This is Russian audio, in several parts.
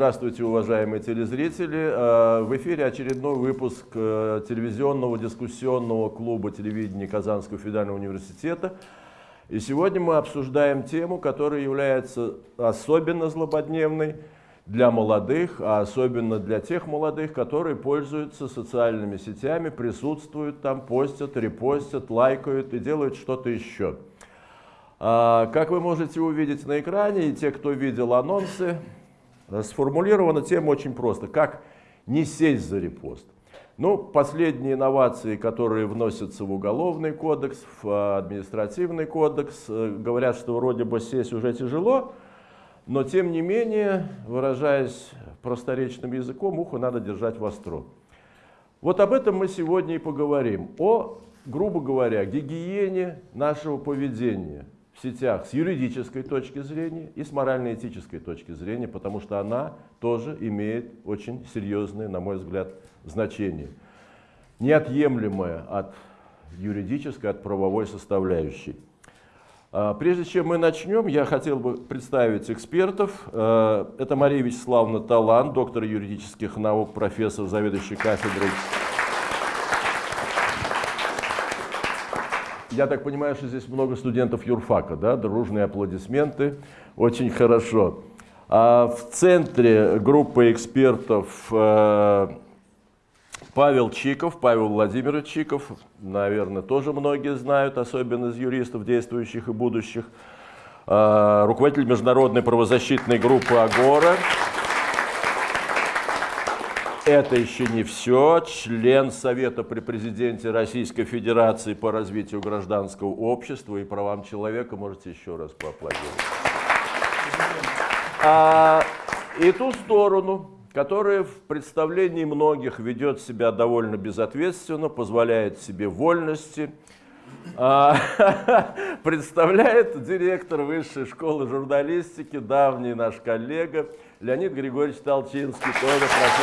Здравствуйте, уважаемые телезрители. Э, в эфире очередной выпуск э, телевизионного дискуссионного клуба телевидения Казанского федерального университета. И сегодня мы обсуждаем тему, которая является особенно злободневной для молодых, а особенно для тех молодых, которые пользуются социальными сетями, присутствуют там, постят, репостят, лайкают и делают что-то еще. А, как вы можете увидеть на экране, и те, кто видел анонсы, Сформулирована тема очень просто. Как не сесть за репост? Ну, последние инновации, которые вносятся в уголовный кодекс, в а, административный кодекс, э, говорят, что вроде бы сесть уже тяжело, но тем не менее, выражаясь просторечным языком, ухо надо держать востро. Вот об этом мы сегодня и поговорим. О, грубо говоря, гигиене нашего поведения – сетях с юридической точки зрения и с морально-этической точки зрения, потому что она тоже имеет очень серьезное, на мой взгляд, значение. Неотъемлемое от юридической, от правовой составляющей. А, прежде чем мы начнем, я хотел бы представить экспертов. А, это Мария Вячеславовна Талан, доктор юридических наук, профессор, заведующий кафедрой Я так понимаю, что здесь много студентов юрфака, да? Дружные аплодисменты. Очень хорошо. А в центре группы экспертов э, Павел Чиков, Павел Владимирович Чиков, наверное, тоже многие знают, особенно из юристов, действующих и будущих. Э, руководитель международной правозащитной группы «Агора». Это еще не все. Член Совета при президенте Российской Федерации по развитию гражданского общества и правам человека. Можете еще раз поаплодировать. А, и ту сторону, которая в представлении многих ведет себя довольно безответственно, позволяет себе вольности, а, представляет директор Высшей школы журналистики, давний наш коллега, Леонид Григорьевич Толчинский, тоже прошу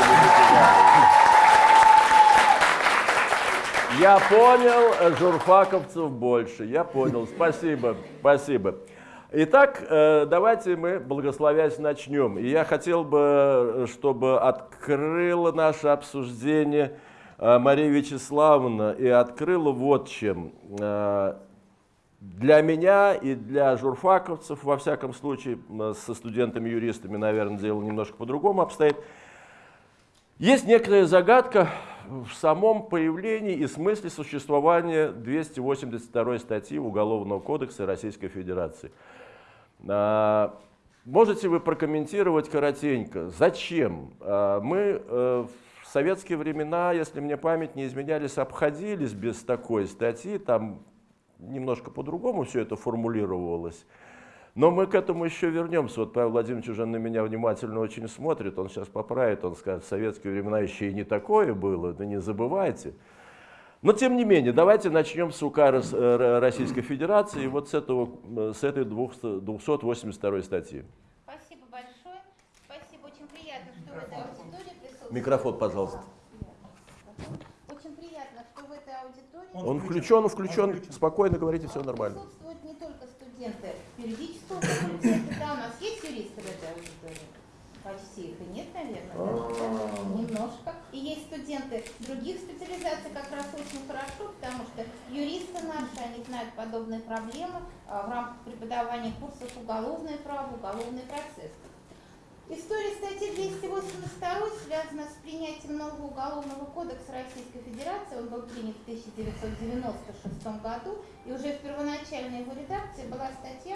Я понял, э, журфаковцев больше, я понял, спасибо, спасибо. Итак, э, давайте мы, благословясь, начнем. И я хотел бы, чтобы открыло наше обсуждение э, Мария Вячеславовна и открыла вот чем для меня и для журфаковцев, во всяком случае, со студентами-юристами, наверное, дело немножко по-другому обстоит, есть некоторая загадка в самом появлении и смысле существования 282 статьи Уголовного кодекса Российской Федерации. А, можете вы прокомментировать коротенько, зачем а, мы э, в советские времена, если мне память не изменялись, обходились без такой статьи, там немножко по-другому все это формулировалось. Но мы к этому еще вернемся. Вот Павел Владимирович уже на меня внимательно очень смотрит, он сейчас поправит, он скажет, в советские времена еще и не такое было, да не забывайте. Но тем не менее, давайте начнем с УК э, Российской Федерации, вот с, этого, с этой 282 статьи. Спасибо большое. Спасибо, очень приятно, что вы в этой аудитории присутствуете. Микрофон, пожалуйста. Он, он включен, он включен, включен. Спокойно говорите, все нормально. Присутствуют не только студенты юридического факультета. Да, у нас есть юристы в этой аудитории? Почти их и нет, наверное. -а. Немножко. И есть студенты других специализаций как раз очень хорошо, потому что юристы наши, они знают подобные проблемы а, в рамках преподавания курсов уголовное право, уголовный процесс. История статьи 282 связана с принятием нового уголовного кодекса Российской Федерации. Он был принят в 1996 году, и уже в первоначальной его редакции была статья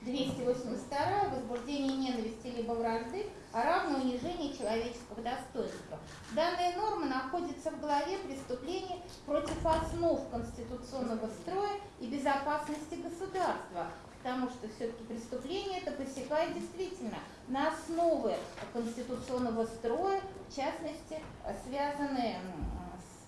282 «Возбуждение ненависти либо вражды, а равно унижение человеческого достоинства». Данная норма находится в главе преступлений против основ конституционного строя и безопасности государства, потому что все-таки преступление это посекает действительно на основы конституционного строя, в частности, связанные с...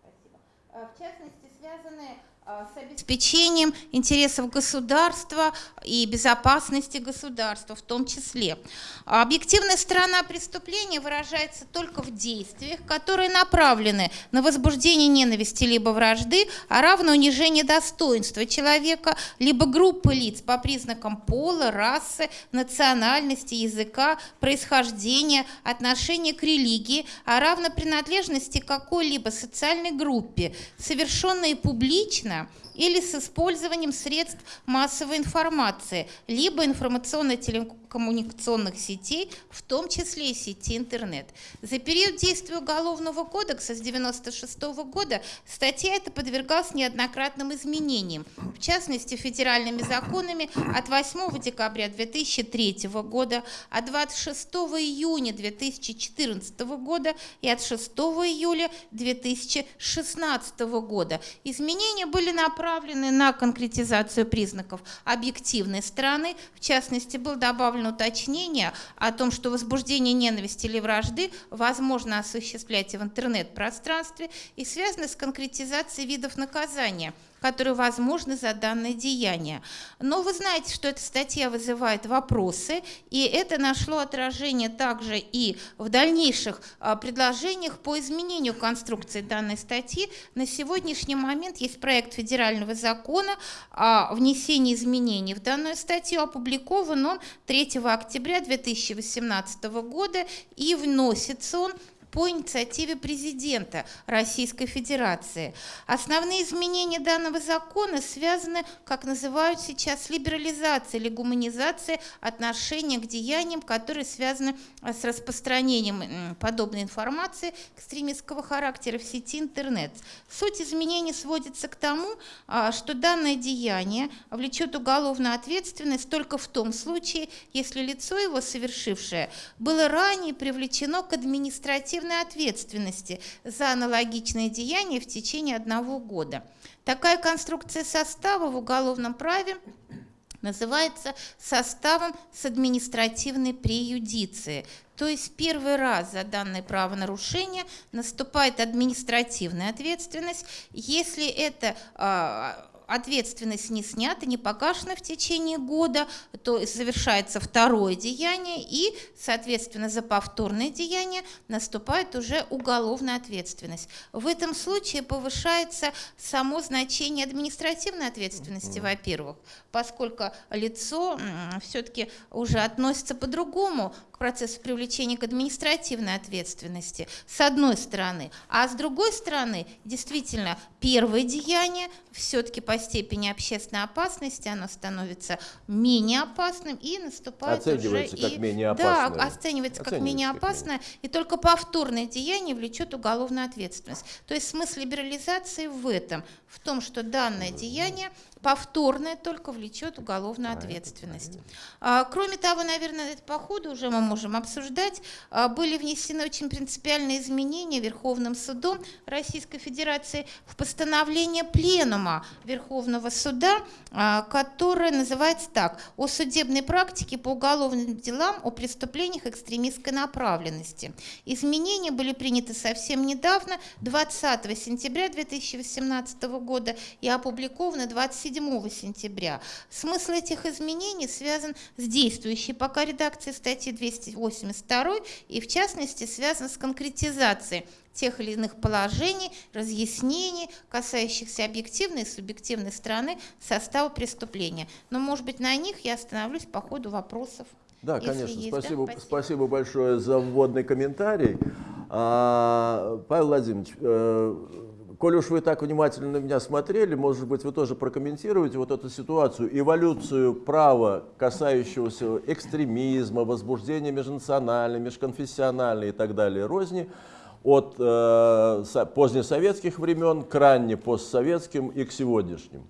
Спасибо. А, в частности, связанные с обеспечением интересов государства и безопасности государства в том числе. Объективная сторона преступления выражается только в действиях, которые направлены на возбуждение ненависти либо вражды, а равно унижение достоинства человека, либо группы лиц по признакам пола, расы, национальности, языка, происхождения, отношения к религии, а равно принадлежности какой-либо социальной группе, совершенные публично лично Или с использованием средств массовой информации, либо информационно-телекоммуникационных сетей, в том числе и сети интернет. За период действия Уголовного кодекса с 1996 года статья эта подвергалась неоднократным изменениям, в частности, федеральными законами от 8 декабря 2003 года, от 26 июня 2014 года и от 6 июля 2016 года. Изменения были направлены направлены на конкретизацию признаков объективной стороны. В частности, было добавлено уточнение о том, что возбуждение ненависти или вражды возможно осуществлять и в интернет-пространстве и связано с конкретизацией видов наказания – которые возможны за данное деяние. Но вы знаете, что эта статья вызывает вопросы, и это нашло отражение также и в дальнейших а, предложениях по изменению конструкции данной статьи. На сегодняшний момент есть проект федерального закона о внесении изменений в данную статью, опубликован он 3 октября 2018 года, и вносится он по инициативе президента Российской Федерации. Основные изменения данного закона связаны, как называют сейчас, с либерализацией или гуманизацией отношения к деяниям, которые связаны а, с распространением подобной информации экстремистского характера в сети интернет. Суть изменений сводится к тому, а, что данное деяние влечет уголовную ответственность только в том случае, если лицо его совершившее было ранее привлечено к административной административной ответственности за аналогичные деяния в течение одного года. Такая конструкция состава в уголовном праве называется составом с административной преюдицией. То есть первый раз за данное правонарушение наступает административная ответственность, если это а, ответственность не снята, не погашена в течение года, то завершается второе деяние, и, соответственно, за повторное деяние наступает уже уголовная ответственность. В этом случае повышается само значение административной ответственности, во-первых, поскольку лицо все-таки уже относится по-другому к процессу привлечения к административной ответственности, с одной стороны. А с другой стороны, действительно, первое деяние все-таки по степени общественной опасности оно становится менее опасным и наступает оценивается уже как и, менее опасное. Да, оценивается как менее опасное, и только повторное деяние влечет уголовную ответственность. То есть смысл либерализации в этом, в том, что данное деяние повторное только влечет уголовную ответственность. А, кроме того, наверное, это по ходу уже мы можем обсуждать, а, были внесены очень принципиальные изменения Верховным судом Российской Федерации в постановление Пленума Верховного суда, а, которое называется так «О судебной практике по уголовным делам о преступлениях экстремистской направленности». Изменения были приняты совсем недавно, 20 сентября 2018 года и опубликованы 27 7 сентября. Смысл этих изменений связан с действующей пока редакцией статьи 282 и в частности связан с конкретизацией тех или иных положений, разъяснений, касающихся объективной и субъективной стороны состава преступления. Но, может быть, на них я остановлюсь по ходу вопросов. Да, конечно. Есть, спасибо, да? спасибо. спасибо большое за вводный комментарий. А, Павел Владимирович, э, Коль уж вы так внимательно на меня смотрели, может быть, вы тоже прокомментируете вот эту ситуацию, эволюцию права, касающегося экстремизма, возбуждения межнациональной, межконфессиональной и так далее розни, от э, позднесоветских времен к ранне постсоветским и к сегодняшним.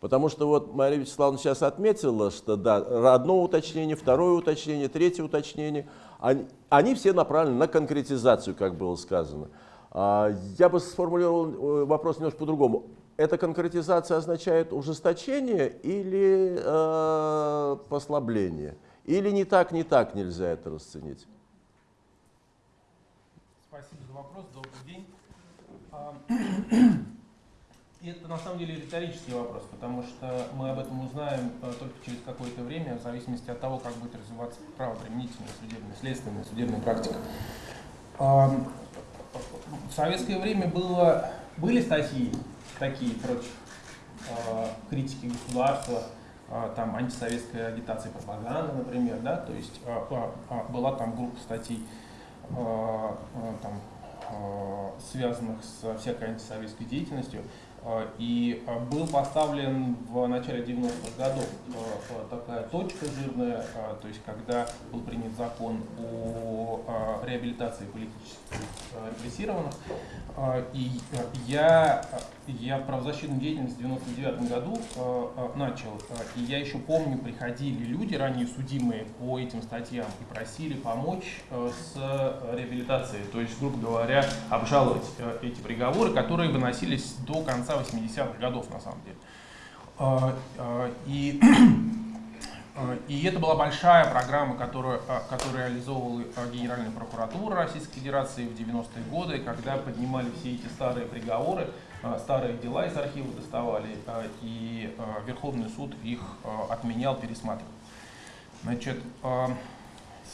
Потому что вот Мария Вячеславовна сейчас отметила, что да, одно уточнение, второе уточнение, третье уточнение, они, они все направлены на конкретизацию, как было сказано. А, я бы сформулировал э, вопрос немножко по-другому. Эта конкретизация означает ужесточение или э, послабление? Или не так, не так нельзя это расценить? Спасибо за вопрос. Добрый день. А, Это на самом деле риторический вопрос, потому что мы об этом узнаем э, только через какое-то время, в зависимости от того, как будет развиваться правоприменительная, судебная, следственная, судебная практика. В советское время было, были статьи такие против э, критики государства, э, там антисоветская агитация и пропаганда, например, да, то есть была там группа статей там, связанных с всякой антисоветской деятельностью. А, и а, был поставлен в начале 90-х годов а, такая точка жирная, то есть когда был принят закон о реабилитации политических репрессированных. И я, я правозащитную деятельность в 99 году начал, и я еще помню, приходили люди, ранее судимые по этим статьям, и просили помочь с реабилитацией, то есть, грубо говоря, обжаловать эти приговоры, которые выносились до конца конца 80-х годов, на самом деле. А, а, и, а, и это была большая программа, которую, которую реализовывала Генеральная прокуратура Российской Федерации в 90-е годы, когда поднимали все эти старые приговоры, старые дела из архива доставали, и Верховный суд их отменял, пересматривал. Значит,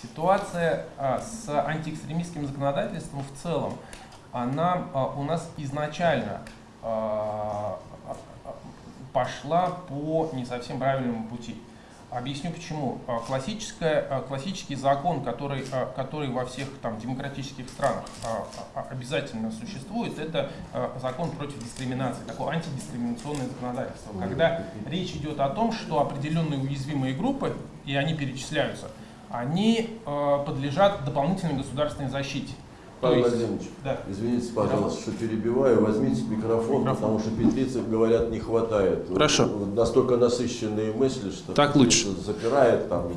ситуация с антиэкстремистским законодательством в целом, она у нас изначально а, а, а, пошла по не совсем правильному пути. Объясню почему. Классическая, классический закон, который, который во всех там, демократических странах обязательно существует, это закон против дискриминации, такое антидискриминационное законодательство. Когда речь идет о том, что определенные уязвимые группы, и они перечисляются, они подлежат дополнительной государственной защите. Павел Владимирович, да. извините, пожалуйста, что перебиваю. Возьмите микрофон, микрофон, потому что петлицы, говорят, не хватает. Хорошо. Настолько насыщенные мысли, что так лучше. запирает, там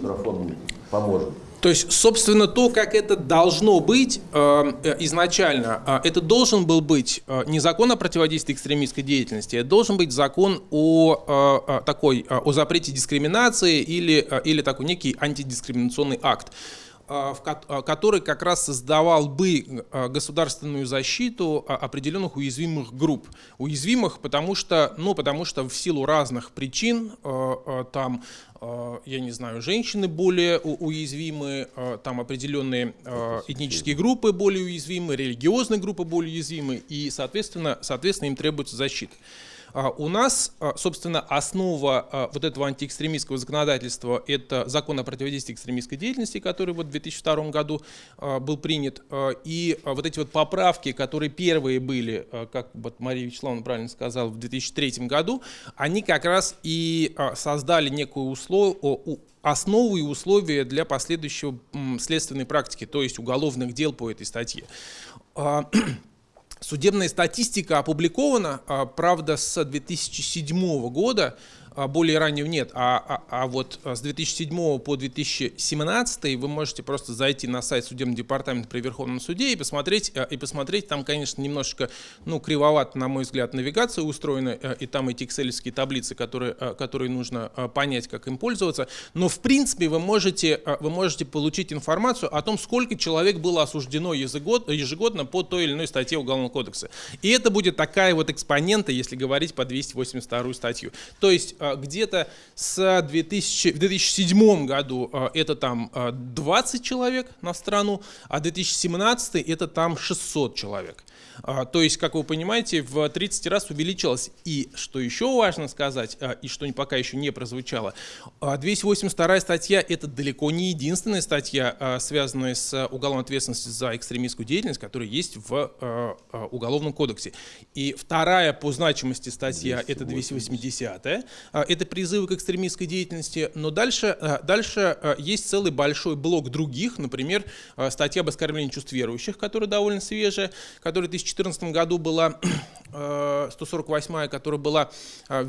микрофон поможет. То есть, собственно, то, как это должно быть э, изначально, э, это должен был быть э, не закон о противодействии экстремистской деятельности, это должен быть закон о э, такой о запрете дискриминации или или такой некий антидискриминационный акт. А, а, который как раз создавал бы а, государственную защиту определенных уязвимых групп. Уязвимых, потому что, ну, потому что в силу разных причин там я не знаю, женщины более уязвимы, там определенные этнические группы более уязвимы, религиозные группы более уязвимы, и, соответственно, соответственно им требуется защита. А, у нас, а, собственно, основа а, вот этого антиэкстремистского законодательства – это закон о противодействии экстремистской деятельности, который вот в 2002 году был принят. И вот эти вот поправки, которые первые были, как вот Мария Вячеславовна правильно сказала, в 2003 году, они как раз и создали некую услов... основу и условия для последующего следственной практики, то есть уголовных дел по этой статье. Судебная статистика опубликована, а, правда, с 2007 года, а, более раннего нет, а, а, а вот с 2007 по 2017 вы можете просто зайти на сайт судебного департамента при Верховном суде и посмотреть, э, и посмотреть там, конечно, немножечко, ну, кривовато, на мой взгляд, навигация устроена, э, и там эти excel таблицы, которые, которые нужно понять, как им пользоваться, но, в принципе, вы можете, вы можете получить информацию о том, сколько человек было осуждено ежегодно по той или иной статье Уголовного кодекса. И это будет такая вот экспонента, если говорить по 282 статью. То есть а, где-то с 2000, в 2007 году а, это там 20 а, человек на страну, а 2017 это там 600 человек. А, то есть, как вы понимаете, в 30 раз увеличилось. И что еще важно сказать, а, и что пока еще не прозвучало, 282 а, статья – это далеко не единственная статья, связанная с уголовной ответственностью за экстремистскую деятельность, которая есть в Уголовном кодексе. И вторая по значимости статья – это 280 -я. Это призывы к экстремистской деятельности. Но дальше, дальше есть целый большой блок других, например, статья об оскорблении чувств верующих, которая довольно свежая, которая 2014 году была 148, э, которая была, э,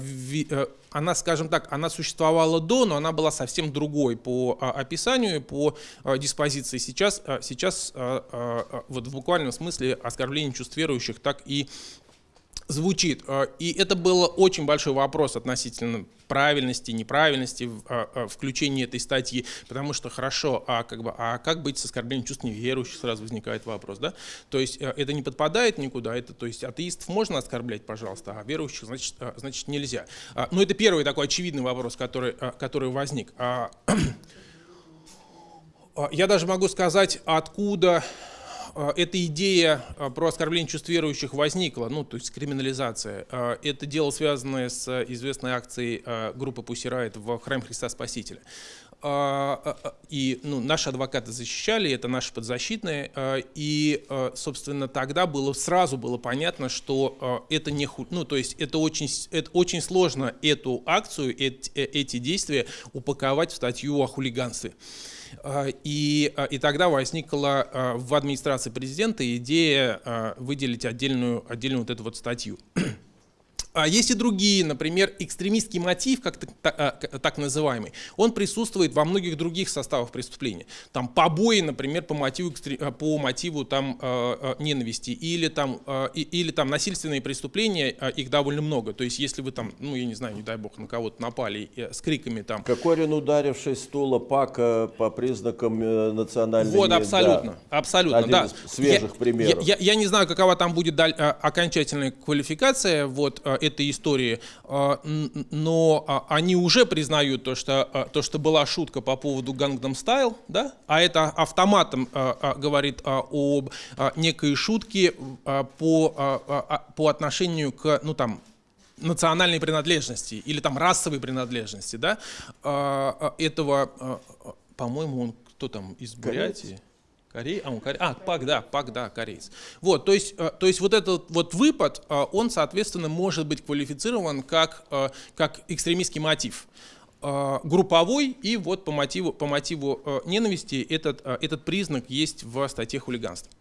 э, она, скажем так, она существовала до, но она была совсем другой по описанию, по диспозиции. Сейчас, сейчас вот в буквальном смысле оскорбление чувств верующих так и звучит. Э, и это был очень большой вопрос относительно правильности, неправильности а, а, включения этой статьи, потому что хорошо, а как, бы, а как быть с оскорблением чувств неверующих, сразу возникает вопрос, да? То есть это не подпадает никуда, это, то есть атеистов можно оскорблять, пожалуйста, а верующих, значит, значит нельзя. Но это первый такой очевидный вопрос, который, который возник. Я даже могу сказать, откуда а, эта идея а, про оскорбление чувств верующих возникла, ну, то есть криминализация. А, это дело, связанное с известной акцией группы Пусирает в храм Христа Спасителя. И ну, наши адвокаты защищали, это наши подзащитные, и, собственно, тогда было сразу было понятно, что это не ну, то есть это очень, это очень сложно эту акцию, эти, э, эти действия упаковать в статью о хулиганстве. А, и, а, и тогда возникла а, в администрации президента идея выделить отдельную, отдельную вот эту вот статью. А есть и другие, например, экстремистский мотив, как так, так называемый, он присутствует во многих других составах преступления. Там побои, например, по мотиву, по мотиву там, ненависти, или там, или там насильственные преступления, их довольно много. То есть если вы там, ну я не знаю, не дай бог, на кого-то напали с криками там. Кокорин, ударивший стула Пака по признакам э, национальной... Вот, абсолютно, да. абсолютно, Один да. из свежих я, примеров. Я, я, я не знаю, какова там будет даль, окончательная квалификация, вот, этой истории, а, но а, они уже признают то, что, а, то, что была шутка по поводу Gangnam Style, да? а это автоматом говорит об некой шутке по, по отношению к, ну там, национальной принадлежности или там расовой принадлежности, да, этого, по-моему, он кто там из Бурятии? Корей, а, он коре... а, Пак, да, Пак, да, кореец. Вот, то есть, э, то есть вот этот вот выпад, э, он, соответственно, может быть квалифицирован как, э, как экстремистский мотив групповой, и вот по мотиву, по мотиву ненависти этот, этот признак есть в статье хулиганства.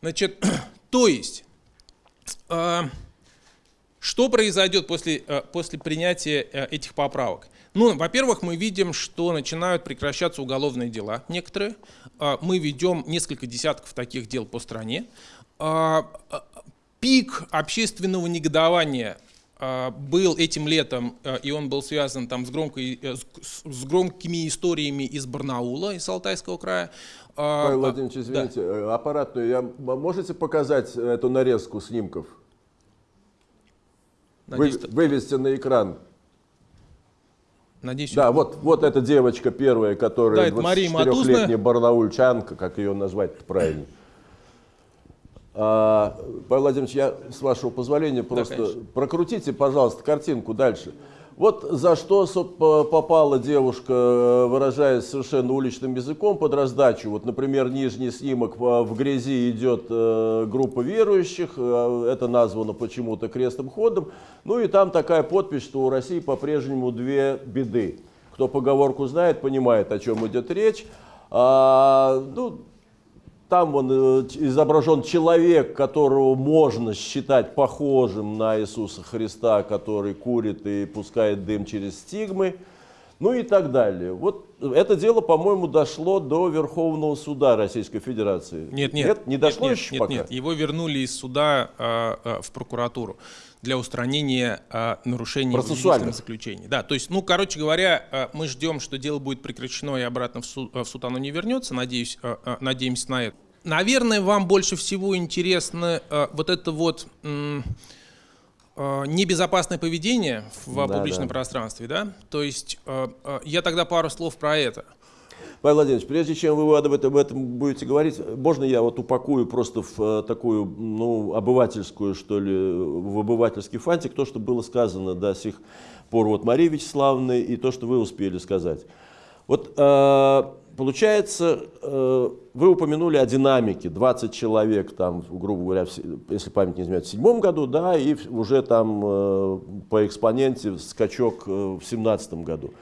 Значит, то есть, что произойдет после, после принятия этих поправок? Ну, во-первых, мы видим, что начинают прекращаться уголовные дела некоторые. А, мы ведем несколько десятков таких дел по стране. А, а, пик общественного негодования был этим летом, и он был связан там с, громкой, э, с громкими историями из Барнаула, из Алтайского края. Павел Владимирович, извините, да. Э, аппаратную, я, можете показать эту нарезку снимков? Надеюсь, Вы, вывести на экран. Надеюсь, да, вот, вот эта девочка первая, которая да, 24-летняя барнаульчанка, как ее назвать правильно. А, Павел Владимирович, я, с вашего позволения, просто да, прокрутите, пожалуйста, картинку дальше. Вот за что попала девушка, э, выражаясь совершенно уличным языком, под раздачу. Вот, например, нижний снимок в грязи идет э, группа верующих, э, это названо почему-то крестным ходом. Ну и там такая подпись, что у России по-прежнему две беды. Кто поговорку знает, понимает, о чем идет речь. А, ну, там он э, изображен человек, которого можно считать похожим на Иисуса Христа, который курит и пускает дым через стигмы, ну и так далее. Вот это дело, по-моему, дошло до Верховного суда Российской Федерации. Нет, нет. Нет, не дошло нет, еще нет, пока? Нет, его вернули из суда э, э, в прокуратуру для устранения э, нарушений в заключении. Да, то есть, ну, короче говоря, э, мы ждем, что дело будет прекращено и обратно в суд, в суд оно не вернется. Надеюсь, э, э, надеемся на это. Наверное, вам больше всего интересно э, вот это вот э, небезопасное поведение в да, публичном да. пространстве, да? То есть э, э, я тогда пару слов про это. Павел Владимирович, прежде чем вы об этом, об этом будете говорить, можно я вот упакую просто в э, такую, ну, обывательскую, что ли, в обывательский фантик то, что было сказано до сих пор вот Марии Вячеславовной и то, что вы успели сказать. Вот э, Получается, э, вы упомянули о динамике, 20 человек, там, грубо говоря, если память не изменяет, в седьмом году, да, и уже там по экспоненте скачок в семнадцатом году.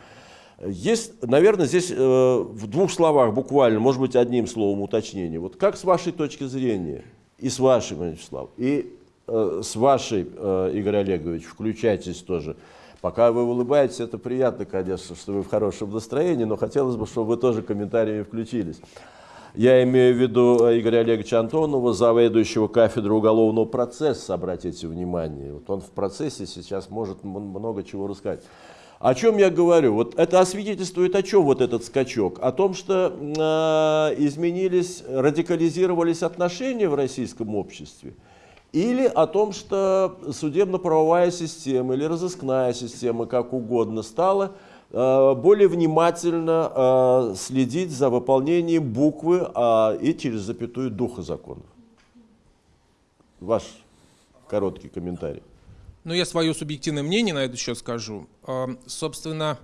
Есть, наверное, здесь в двух словах буквально, может быть, одним словом уточнение. Вот как с вашей точки зрения, и с вашей, Вячеслав, и с вашей, Игорь Олегович, включайтесь тоже, Пока вы улыбаетесь, это приятно, конечно, что вы в хорошем настроении, но хотелось бы, чтобы вы тоже комментариями включились. Я имею в виду э, Игоря Олеговича Антонова, заведующего кафедры уголовного процесса, обратите внимание. Вот он в процессе сейчас может много чего рассказать. О чем я говорю? Вот это освидетельствует о чем вот этот скачок? О том, что э, изменились, радикализировались отношения в российском обществе, или о том, что судебно-правовая система или разыскная система, как угодно, стала э, более внимательно э, следить за выполнением буквы и через запятую духа законов. Ваш короткий комментарий. Ну, я свое субъективное мнение на это счет скажу. Собственно,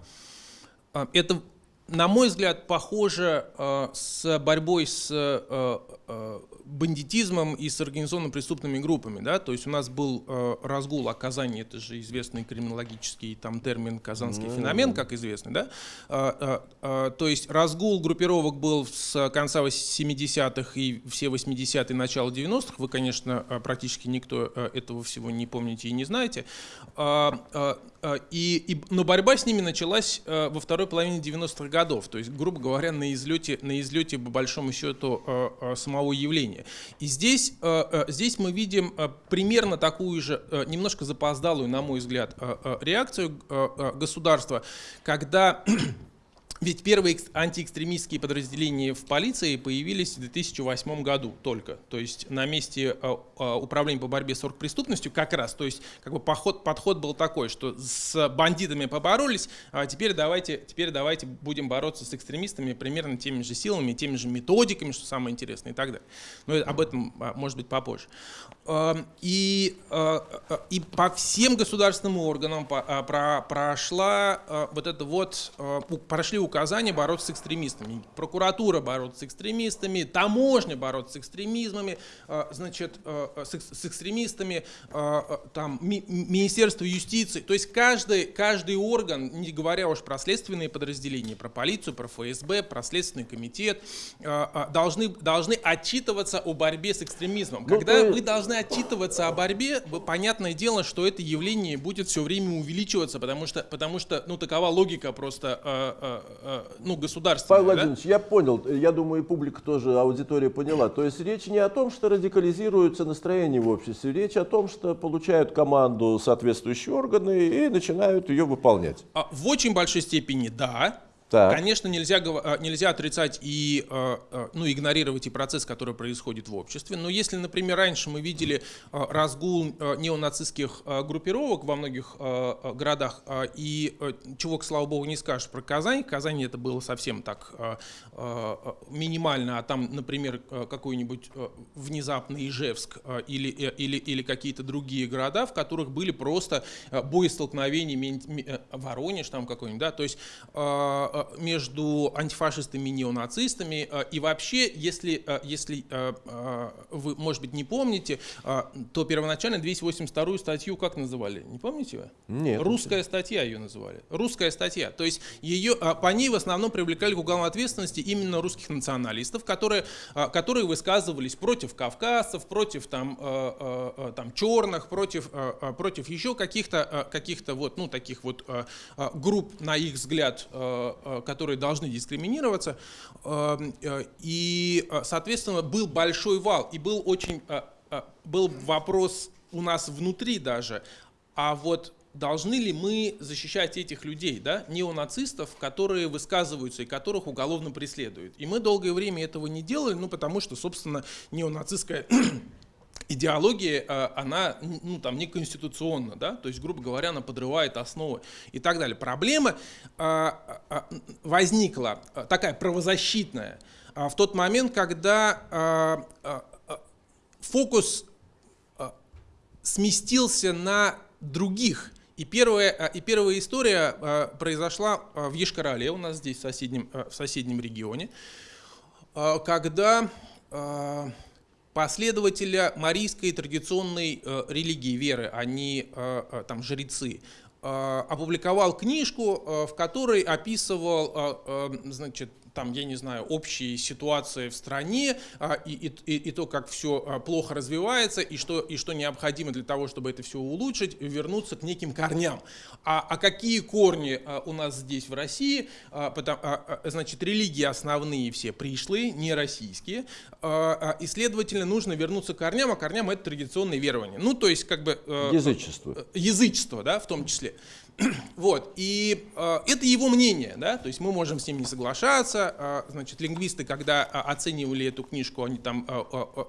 это, на мой взгляд, похоже с борьбой с бандитизмом и с организованно преступными группами. Да? То есть у нас был э, разгул о Казани, это же известный криминологический там, термин «казанский mm -hmm. феномен», как известный. Да? Э, э, э, то есть разгул группировок был с конца 70-х и все 80-е, начало 90-х. Вы, конечно, э, практически никто э, этого всего не помните и не знаете. Э, э, и, и, но борьба с ними началась э, во второй половине 90-х годов. То есть, грубо говоря, на излете, на излете по большому счету, э, э, самого явления уровне. И здесь, э, э, здесь мы видим э, примерно такую же, немножко запоздалую, на мой взгляд, реакцию государства, когда ведь первые антиэкстремистские подразделения в полиции появились в 2008 году только. То есть на месте а, а, управления по борьбе с оргпреступностью как раз. То есть как бы подход, подход был такой, что с бандитами поборолись, а теперь давайте, теперь давайте будем бороться с экстремистами примерно теми же силами, теми же методиками, что самое интересное и так далее. Но об этом а, может быть попозже. И, и по всем государственным органам прошла вот это вот, прошли указания бороться с экстремистами. Прокуратура бороться с экстремистами, таможня бороться с экстремизмами, э, значит, э, э, с экстремистами, там, Министерство юстиции. То есть каждый, каждый орган, не говоря уж про следственные подразделения, про полицию, про ФСБ, про Следственный комитет, должны, должны отчитываться о борьбе с экстремизмом. Ну, Когда вы должны отчитываться о борьбе, понятное дело, что это явление будет все время увеличиваться, потому что, потому что ну, такова логика просто Э, ну, государственная. Павел да? Владимирович, я понял, я думаю, и публика тоже, аудитория поняла. То есть речь не о том, что радикализируются настроения в обществе, речь о том, что получают команду соответствующие органы и начинают ее выполнять. В очень большой степени да, так. Конечно, нельзя, э, нельзя отрицать и э, э, ну, игнорировать и процесс, который происходит в обществе. Но если, например, раньше мы видели разгул неонацистских группировок во многих городах, и чего, к слава богу, не скажешь про Казань, Казань это было совсем так минимально, а там, например, какой-нибудь внезапный Ижевск или, или, или какие-то другие города, в которых были просто боестолкновения, Воронеж там какой-нибудь, да, то есть Э, между антифашистами и неонацистами. Э, и вообще, если, э, если вы, может быть, не помните, то первоначально 282 статью как называли? Не помните вы? Нет. Русская статья ее называли. Русская статья. То есть ее, по ней в основном привлекали к уголовной ответственности именно русских националистов, которые, которые высказывались против кавказцев, против там, там, черных, против, против еще каких-то каких вот, ну, таких вот групп, на их взгляд, Э, которые должны дискриминироваться. Эм, э, и, э, соответственно, был большой вал, и был очень был вопрос у нас внутри даже, а вот должны ли мы защищать этих людей, да, неонацистов, которые высказываются и которых уголовно преследуют. И мы долгое время этого не делали, ну потому что, собственно, неонацистская идеология, э, она ну, там, не конституционна, да? то есть, грубо говоря, она подрывает основы и так далее. Проблема э, э, возникла такая правозащитная в тот момент, когда фокус сместился на других. И первая, и первая история произошла в Ешкарале, у нас здесь в соседнем, в соседнем регионе, когда последователя марийской традиционной э, религии, веры, они э, э, там жрецы, опубликовал книжку, в которой описывал значит, там, я не знаю, общей ситуации в стране а, и, и, и то, как все а, плохо развивается и что, и что необходимо для того, чтобы это все улучшить, вернуться к неким корням. А, а какие корни а, у нас здесь в России? Потому, значит, религии основные все пришлые, не российские, и, следовательно, нужно вернуться к корням, а корням это традиционные верования. Ну, то есть, как бы... Э, Язычество. Язычество, да, в том числе. Вот, и э, это его мнение, да, то есть мы можем с ним не соглашаться, э, значит, лингвисты, когда э, оценивали эту книжку, они там э, э, э,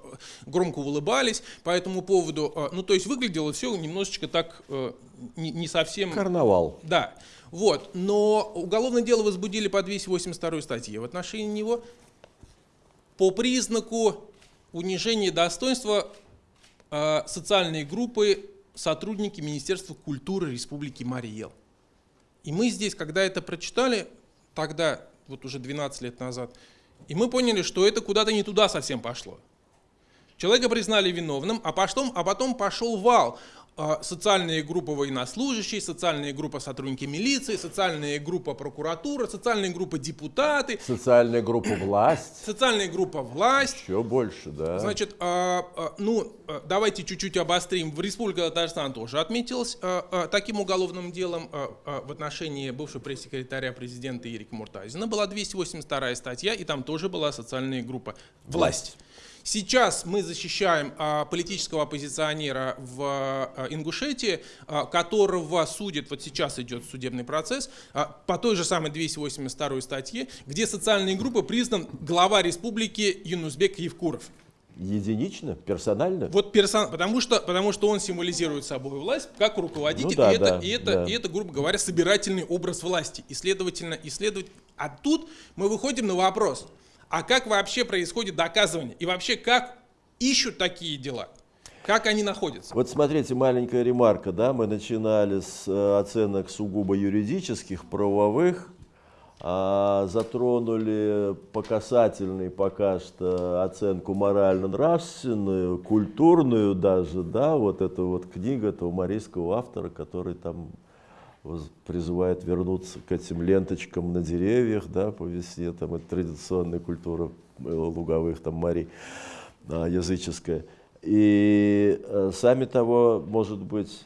громко улыбались по этому поводу, э, ну, то есть выглядело все немножечко так э, не, не совсем... Карнавал. Да, вот, но уголовное дело возбудили по 282 статье в отношении него по признаку унижения достоинства э, социальной группы сотрудники Министерства культуры Республики Мариел. И мы здесь, когда это прочитали, тогда, вот уже 12 лет назад, и мы поняли, что это куда-то не туда совсем пошло. Человека признали виновным, а потом, а потом пошел вал. А, социальная группа военнослужащие, социальная группа сотрудники милиции, социальная группа прокуратура, социальная группа депутаты. Социальная группа власть. Социальная группа власть. Еще больше, да. Значит, а, а, ну, давайте чуть-чуть обострим. В Республике Татарстан тоже отметилась таким уголовным делом в отношении бывшего пресс-секретаря президента Ирика Муртазина. Была 282 статья, и там тоже была социальная группа власть. Сейчас мы защищаем а, политического оппозиционера в а, Ингушетии, а, которого судит, вот сейчас идет судебный процесс, по той же самой 282 статье, где социальные группы признан глава республики Юнусбек Евкуров. Единично, персонально? Вот персон, потому что, потому что он символизирует собой власть как руководитель, ну, да, и, это, да, и, это, да. и это, грубо говоря, собирательный образ власти. И следовательно, и следовательно, а тут мы выходим на вопрос – а как вообще происходит доказывание и вообще как ищут такие дела. Как они находятся? Вот смотрите, маленькая ремарка, да, мы начинали с э, оценок сугубо юридических, правовых, а затронули по касательной пока что оценку морально-нравственную, культурную даже, да, вот эта вот книга этого марийского автора, который там призывает вернуться к этим ленточкам на деревьях, да, по весне, там это традиционная культура э, луговых там морей, а, языческая. И э, сами того, может быть,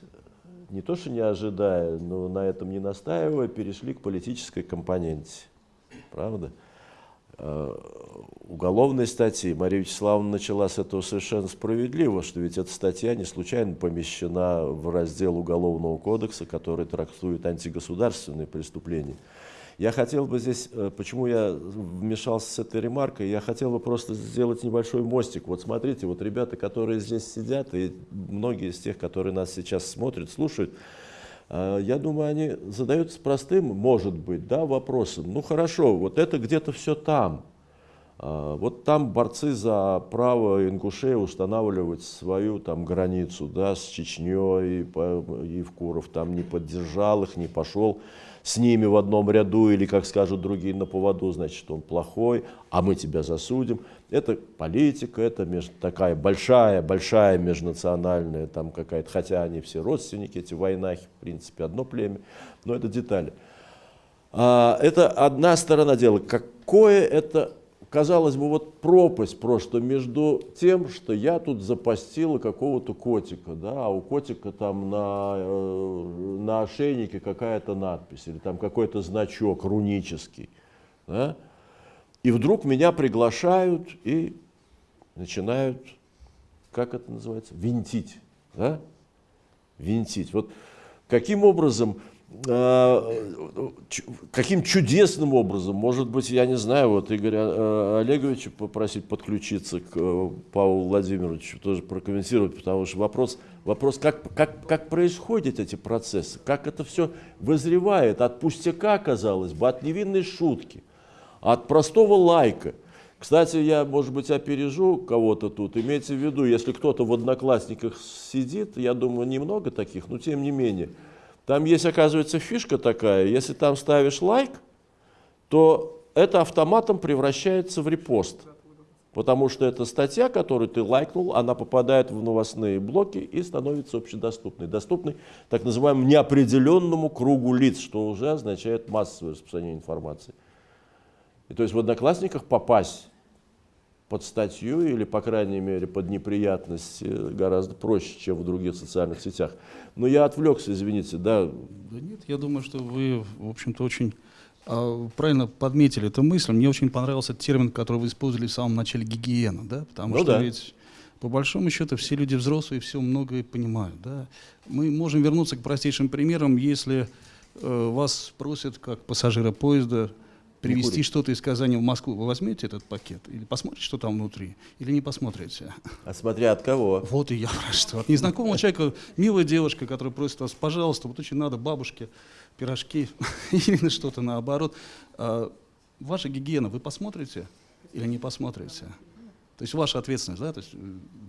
не то что не ожидая, но на этом не настаивая, перешли к политической компоненте. Правда? Э, уголовной статьи. Мария Вячеславовна начала с этого совершенно справедливо, что ведь эта статья не случайно помещена в раздел Уголовного кодекса, который трактует антигосударственные преступления. Я хотел бы здесь, э, почему я вмешался с этой ремаркой, я хотел бы просто сделать небольшой мостик. Вот смотрите, вот ребята, которые здесь сидят, и многие из тех, которые нас сейчас смотрят, слушают, а, я думаю, они задаются простым, может быть, да, вопросом. Ну хорошо, вот это где-то все там. А, вот там борцы за право ингушей устанавливать свою там границу, да, с Чечней, Евкуров там не поддержал их, не пошел с ними в одном ряду, или, как скажут другие, на поводу, значит, он плохой, а мы тебя засудим. Это политика, это меж, такая большая, большая межнациональная там какая-то, хотя они все родственники, эти войнахи, в принципе, одно племя, но это детали. А, это одна сторона дела. Какое это казалось бы, вот пропасть просто между тем, что я тут запастила какого-то котика, да, а у котика там на, э, на ошейнике какая-то надпись или там какой-то значок рунический, да, и вдруг меня приглашают и начинают, как это называется, винтить, да, винтить. Вот каким образом каким чудесным образом, может быть, я не знаю, вот Игоря э, Олеговича попросить подключиться к э, Павлу Владимировичу, тоже прокомментировать, потому что вопрос, вопрос как, как, как происходят эти процессы, как это все вызревает от пустяка, казалось бы, от невинной шутки, от простого лайка. Кстати, я, может быть, опережу кого-то тут. Имейте в виду, если кто-то в Одноклассниках сидит, я думаю, немного таких, но тем не менее – там есть, оказывается, фишка такая, если там ставишь лайк, то это автоматом превращается в репост. Потому что эта статья, которую ты лайкнул, она попадает в новостные блоки и становится общедоступной. Доступной так называемому неопределенному кругу лиц, что уже означает массовое распространение информации. И то есть в Одноклассниках попасть под статью или, по крайней мере, под неприятность э, гораздо проще, чем в других социальных сетях. Но я отвлекся, извините, да. Да нет, я думаю, что вы, в общем-то, очень а, правильно подметили эту мысль. Мне очень понравился термин, который вы использовали в самом начале гигиена, да, потому ну что да. ведь по большому счету все люди взрослые все многое понимают, да. Мы можем вернуться к простейшим примерам, если э, вас просят как пассажира поезда привезти что-то из Казани в Москву, вы возьмете этот пакет или посмотрите, что там внутри, или не посмотрите? А смотря от кого. Вот и я про что. От незнакомого человека, милая девушка, которая просит вас, пожалуйста, вот очень надо бабушке пирожки или что-то наоборот. А, ваша гигиена, вы посмотрите или не посмотрите? То есть ваша ответственность, да, то есть э,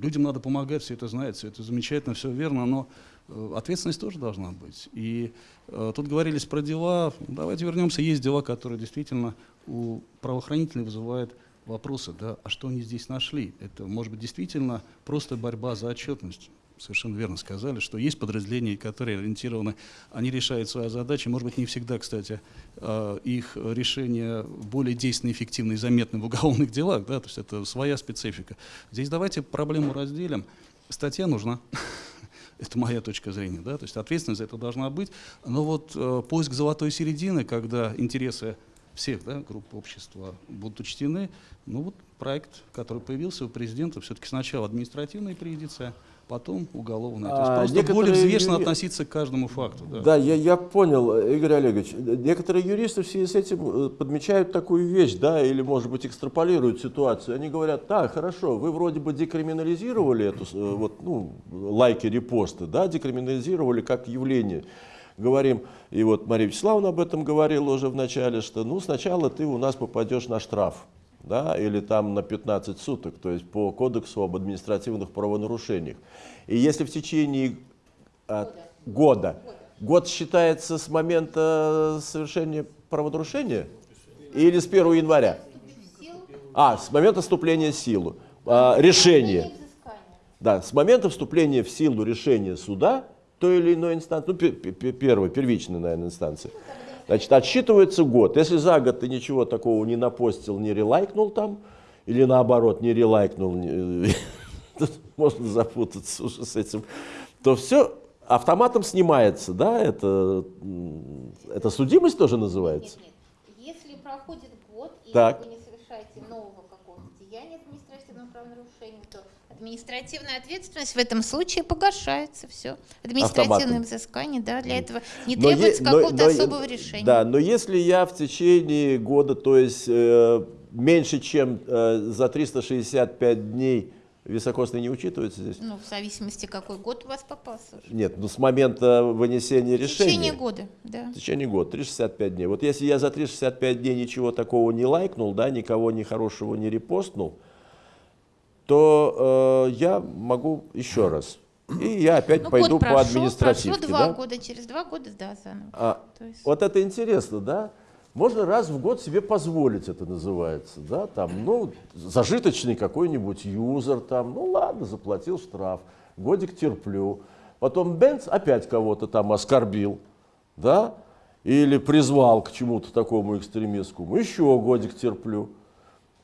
людям надо помогать, все это знают, все это замечательно, все верно, но ответственность тоже должна быть. И э, тут говорились про дела, давайте вернемся, есть дела, которые действительно у правоохранителей вызывают вопросы, да, а что они здесь нашли? Это может быть действительно просто борьба за отчетность. Совершенно верно сказали, что есть подразделения, которые ориентированы, они решают свои задачи, может быть, не всегда, кстати, э, их решение более действенны, эффективны и заметны в уголовных делах, да, то есть это своя специфика. Здесь давайте проблему разделим. Статья нужна. Это моя точка зрения, да, то есть ответственность за это должна быть. Но вот э, поиск золотой середины, когда интересы всех да, групп общества будут учтены, ну вот проект, который появился у президента, все-таки сначала административная юрисдикция, потом уголовная. То есть А, просто некоторые более взвешенно относиться к каждому факту. Да. Да, я, я понял, Игорь Олегович. Некоторые юристы в связи с этим э, подмечают такую вещь, да, или, может быть, экстраполируют ситуацию. Они говорят, да, хорошо, вы вроде бы декриминализировали эту, э, вот, ну, лайки, репосты, да, декриминализировали как явление. Говорим, и вот Мария Вячеславовна об этом говорила уже в начале, что, ну, сначала ты у нас попадешь на штраф, да, или там на 15 суток, то есть по кодексу об административных правонарушениях. И если в течение а, года. Год считается с момента совершения правонарушения или с 1 января? А, с момента вступления в силу. А, решение. Да, с момента вступления в силу решения суда той или иной инстанции, ну, пе- пе- пе- первой, первичной, наверное, инстанции, значит, отсчитывается год. Если за год ты ничего такого не напостил, не релайкнул там, или наоборот, не релайкнул, не- можно запутаться уже с этим, то все автоматом снимается, да, это, это судимость тоже называется? Нет, нет. Если проходит год, и Так. вы не совершаете нового какого-то деяния административного правонарушения, то административная ответственность в этом случае погашается. Все. Административное взыскание, да, для этого не требуется какого-то особого решения. Да, но если я в течение года, то есть э, меньше, чем э, за 365 дней, високосный не учитывается здесь? Ну, в зависимости, какой год у вас попался. уже. Нет, ну с момента вынесения В решения. течение года, да. В течение года, 365 дней. Вот если я за 365 дней ничего такого не лайкнул, да, никого ни хорошего не репостнул, то э, я могу еще раз. И я опять Ну, пойду год по прошел, административке. прошло два да? года, через два года, да, заново. А, есть- Вот это интересно, да? Можно раз в год себе позволить, это называется, да, там, ну, зажиточный какой-нибудь юзер, там, ну, ладно, заплатил штраф, годик терплю. Потом Бенц опять кого-то там оскорбил, да, или призвал к чему-то такому экстремистскому, еще годик терплю.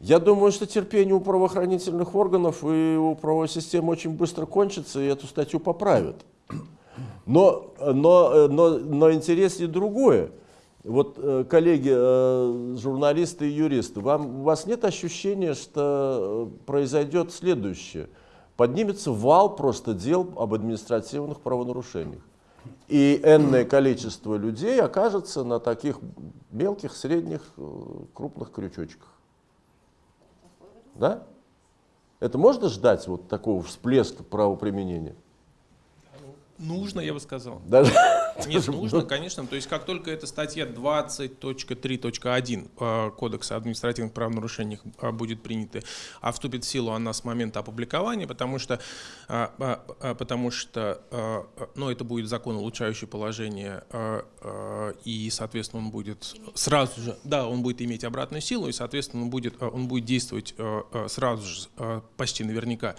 Я думаю, что терпение у правоохранительных органов и у правовой системы очень быстро кончится, и эту статью поправят. Но, но, но, но интереснее другое. Вот, э, коллеги, э, журналисты и юристы, вам, у вас нет ощущения, что э, произойдет следующее? Поднимется вал просто дел об административных правонарушениях. И энное количество людей окажется на таких мелких, средних, э, крупных крючочках. Да? Это можно ждать вот такого всплеска правоприменения? Нужно, я бы сказал. Даже, Нет, нужно, конечно. То есть как только эта статья 20.3.1 э, Кодекса административных правонарушений э, будет принята, а вступит в силу она с момента опубликования, потому что, э, потому что ну, это будет закон, улучшающий положение, и, соответственно, он будет сразу же, да, он будет иметь обратную силу, и, соответственно, он будет, он будет действовать сразу же, почти наверняка,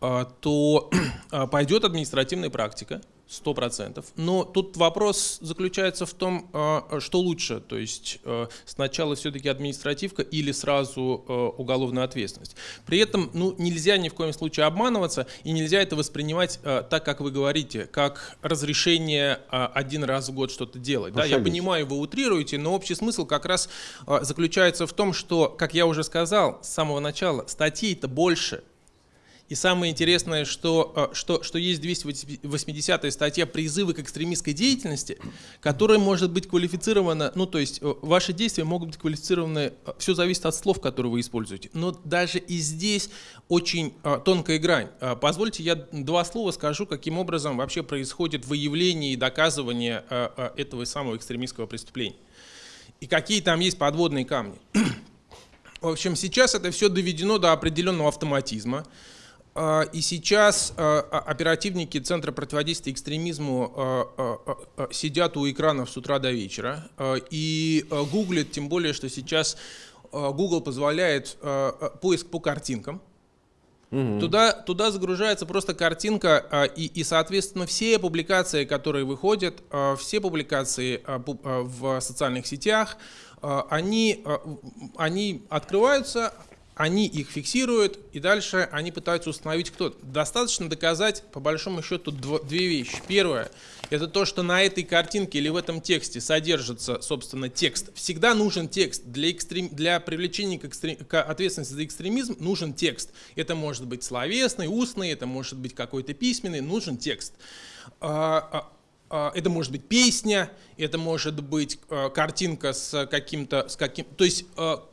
то пойдет административная практика, сто процентов. Но тут вопрос заключается в том, э, что лучше, то есть э, сначала все-таки административка или сразу э, уголовная ответственность. При этом ну, нельзя ни в коем случае обманываться и нельзя это воспринимать так, как вы говорите, как разрешение один раз в год что-то делать. Да, я понимаю, вы утрируете, но общий смысл как раз заключается в том, что, как я уже сказал с самого начала, статей-то больше, и самое интересное, что, э, что, что есть 280 статья «Призывы к экстремистской деятельности», которая может быть квалифицирована, ну то есть э, ваши действия могут быть квалифицированы, э, все зависит от слов, которые вы используете. Но даже и здесь очень тонкая грань. Позвольте я два слова скажу, каким образом вообще происходит выявление и доказывание этого самого экстремистского преступления. И какие там есть подводные камни. В общем, сейчас это все доведено до определенного автоматизма. А, и сейчас а, а, оперативники Центра противодействия экстремизму сидят у экранов с утра до вечера и гуглят, тем более, что сейчас Google позволяет поиск по картинкам. Угу. Туда, туда загружается просто картинка, и, и, соответственно, все публикации, которые выходят, все публикации в социальных сетях, они, они открываются, они их фиксируют, и дальше они пытаются установить, кто. Достаточно доказать, по большому счету, дв две вещи. Первое, это то, что на этой картинке или в этом тексте содержится, собственно, текст. Всегда нужен текст. Для, экстрем... для привлечения к, экстрем... к ответственности за экстремизм нужен текст. Это может быть словесный, устный, это может быть какой-то письменный, нужен текст. А, а, а, это может быть песня, это может быть картинка с каким-то, с каким, то есть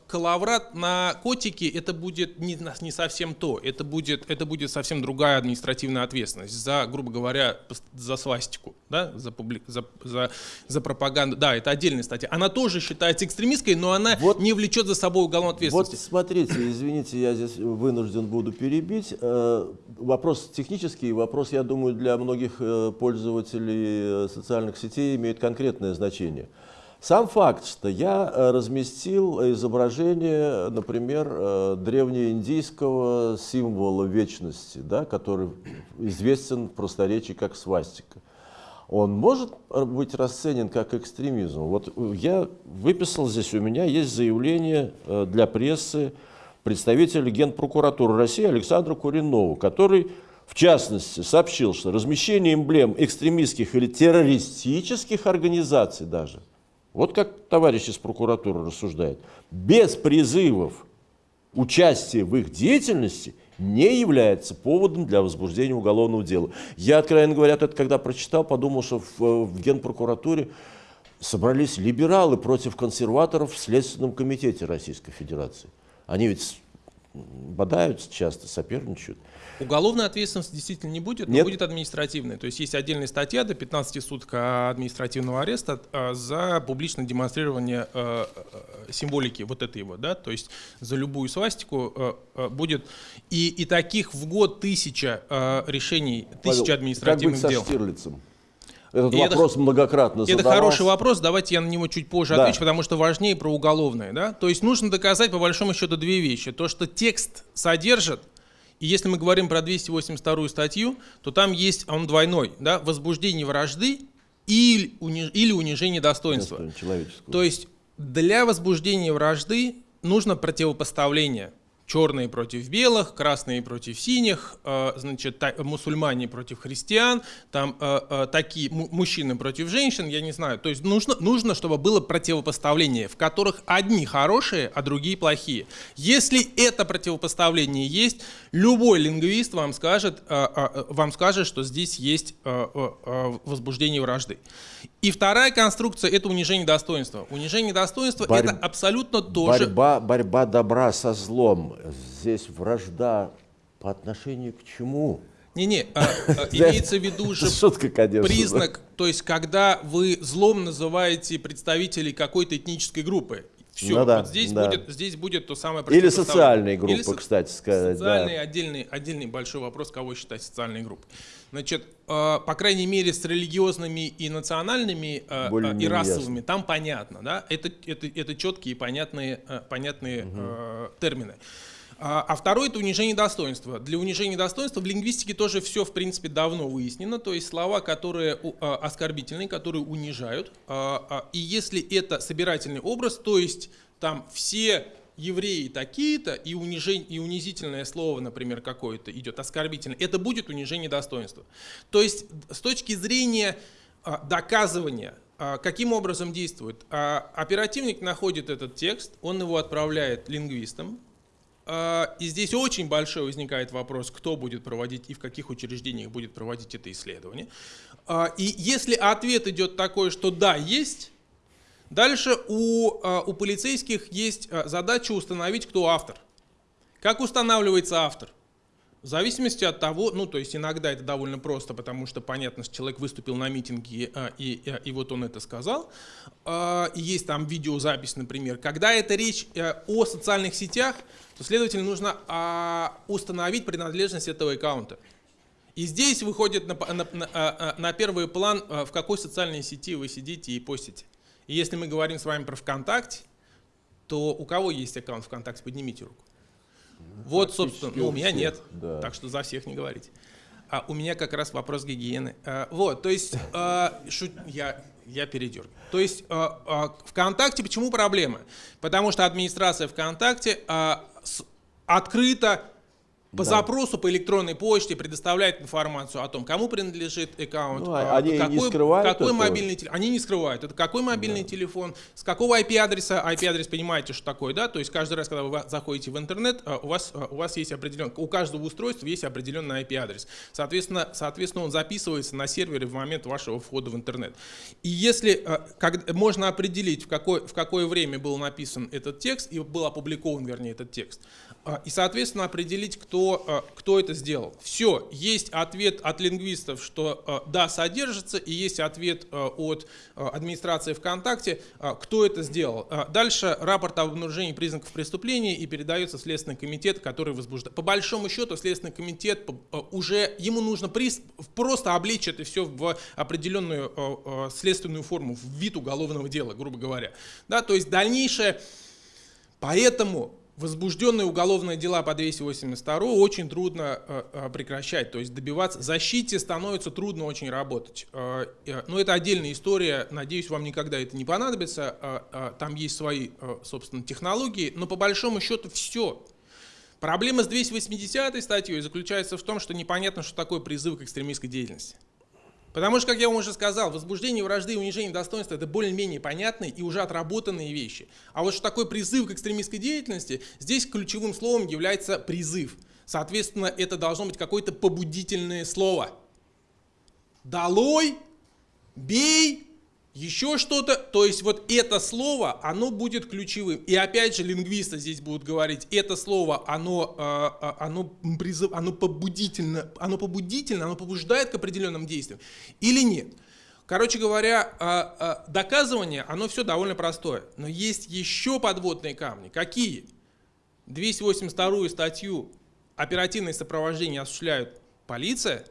коловрат на котике это будет не, не совсем то, это будет, это будет совсем другая административная ответственность за, грубо говоря, за свастику, да, за, публи, за, за, за пропаганду. Да, это отдельная статья. Она тоже считается экстремистской, но она вот, не влечет за собой уголовную ответственность. Вот смотрите, извините, я здесь вынужден буду перебить. Э, вопрос технический, вопрос, я думаю, для многих э, пользователей э, социальных сетей имеет конкретное значение. Сам факт, что я э, разместил изображение, например, э, древнеиндийского символа вечности, да, который известен в просторечии как свастика, он может быть расценен как экстремизм. Вот я выписал здесь, у меня есть заявление э, для прессы представителя Генпрокуратуры России Александра Куринова, который в частности, сообщил, что размещение эмблем экстремистских или террористических организаций даже – вот как товарищ из прокуратуры рассуждает. Без призывов участия в их деятельности не является поводом для возбуждения уголовного дела. Я, откровенно говоря, это когда прочитал, подумал, что в, в Генпрокуратуре собрались либералы против консерваторов в Следственном комитете Российской Федерации. Они ведь бодаются часто, соперничают. Уголовной ответственности действительно не будет, но Нет? будет административная. То есть есть отдельная статья до 15 суток административного ареста а, за публичное демонстрирование а, а, символики вот этой его, да, то есть за любую свастику будет и, и таких в год тысяча решений, тысяча административных как быть дел. Со Штирлицем? Этот и вопрос это, многократно Это задавался. хороший вопрос, давайте я на него чуть позже да. отвечу, потому что важнее про уголовное. Да? То есть нужно доказать по большому счету две вещи. То, что текст содержит, и если мы говорим про 282 статью, то там есть, он двойной, да, возбуждение вражды или, униж, или унижение достоинства. То есть для возбуждения вражды нужно противопоставление черные против белых, красные против синих, э, значит, мусульмане против христиан, там э, э, такие мужчины против женщин, я не знаю. То есть нужно, нужно, чтобы было противопоставление, в которых одни хорошие, а другие плохие. Если это противопоставление есть, любой лингвист вам скажет, вам скажет, что здесь есть возбуждение вражды. И вторая конструкция – это унижение достоинства. Унижение достоинства Борь... – это абсолютно тоже… Борьба, борьба добра со злом. Здесь вражда по отношению к чему? Не-не, а, а, имеется в виду же Шутка, конечно, признак, да. то есть когда вы злом называете представителей какой-то этнической группы. Все, ну, да, вот здесь, да. будет, здесь будет то самое Или социальные группы, Или кстати сказать. Социальный, да. отдельный, отдельный большой вопрос, кого считать социальной группой. Значит, э, по крайней мере, с религиозными и национальными э, э и расовыми ясно. там понятно, да, это, это, это четкие и понятные, э, понятные угу. э, термины. А, а второй это унижение достоинства. Для унижения достоинства в лингвистике тоже все, в принципе, давно выяснено. То есть слова, которые а, оскорбительные, которые унижают. А, и если это собирательный образ, то есть там все евреи такие-то, и, унижение, и унизительное слово, например, какое-то идет, оскорбительное, это будет унижение достоинства. То есть с точки зрения доказывания, каким образом действует? Оперативник находит этот текст, он его отправляет лингвистам, и здесь очень большой возникает вопрос, кто будет проводить и в каких учреждениях будет проводить это исследование. А, и если ответ идет такой, что да, есть, дальше у, а, у полицейских есть задача установить, кто автор. Как устанавливается автор? В зависимости от того, ну то есть иногда это довольно просто, потому что понятно, что человек выступил на митинге и, и, и вот он это сказал. И есть там видеозапись, например. Когда это речь э, о социальных сетях, то, следовательно, нужно а, установить принадлежность этого аккаунта. И здесь выходит на, на, на, а, а, на первый план, а, в какой социальной сети вы сидите и постите. И если мы говорим с вами про ВКонтакте, то у кого есть аккаунт ВКонтакте, поднимите руку. Вот, собственно, ну, у меня нет, да. так что за всех не говорите. А у меня как раз вопрос гигиены. А, вот, то есть, а, шут, я я передергиваю. То есть э, э, ВКонтакте почему проблема? Потому что администрация ВКонтакте э, с, открыто по да. запросу по электронной почте предоставляет информацию о том, кому принадлежит аккаунт, ну, а они какой, не скрывают какой мобильный телефон. Они не скрывают. Это какой мобильный да. телефон, с какого IP-адреса. IP-адрес понимаете, что такое, да? То есть каждый раз, когда вы заходите в интернет, а, у вас, а, у вас есть определенный, у каждого устройства есть определенный IP-адрес. Соответственно, соответственно, он записывается на сервере в момент вашего входа в интернет. И если как, можно определить, в какое, в какое время был написан этот текст и был опубликован, вернее, этот текст, а, и, соответственно, определить, кто, а, кто это сделал. Все, есть ответ от лингвистов, что а, да, содержится, и есть ответ от администрации ВКонтакте, кто это сделал. Дальше рапорт об обнаружении признаков преступления и передается в Следственный комитет, который возбуждает. По большому счету, Следственный комитет уже, ему нужно просто облечь это все в определенную следственную форму, в вид уголовного дела, грубо говоря. Да, то есть дальнейшее, поэтому возбужденные уголовные дела по 282 очень трудно э, э, прекращать, то есть добиваться защите становится трудно очень работать. Э, э, но это отдельная история, надеюсь, вам никогда это не понадобится, э, э, там есть свои, собственно, технологии, но по большому счету все. Проблема с 280 статьей заключается в том, что непонятно, что такое призыв к экстремистской деятельности. Потому что, как я вам уже сказал, возбуждение вражды и унижение достоинства – это более-менее понятные и уже отработанные вещи. А вот что такое призыв к экстремистской деятельности, здесь ключевым словом является призыв. Соответственно, это должно быть какое-то побудительное слово. «Долой», «бей», еще что-то, то есть вот это слово, оно будет ключевым. И опять же лингвисты здесь будут говорить, это слово, оно, э, оно, призыв, оно побудительно, оно побудительно, оно побуждает к определенным действиям или нет. Короче говоря, э, доказывание, оно все довольно простое. Но есть еще подводные камни. Какие? 282 статью оперативное сопровождение осуществляют полиция,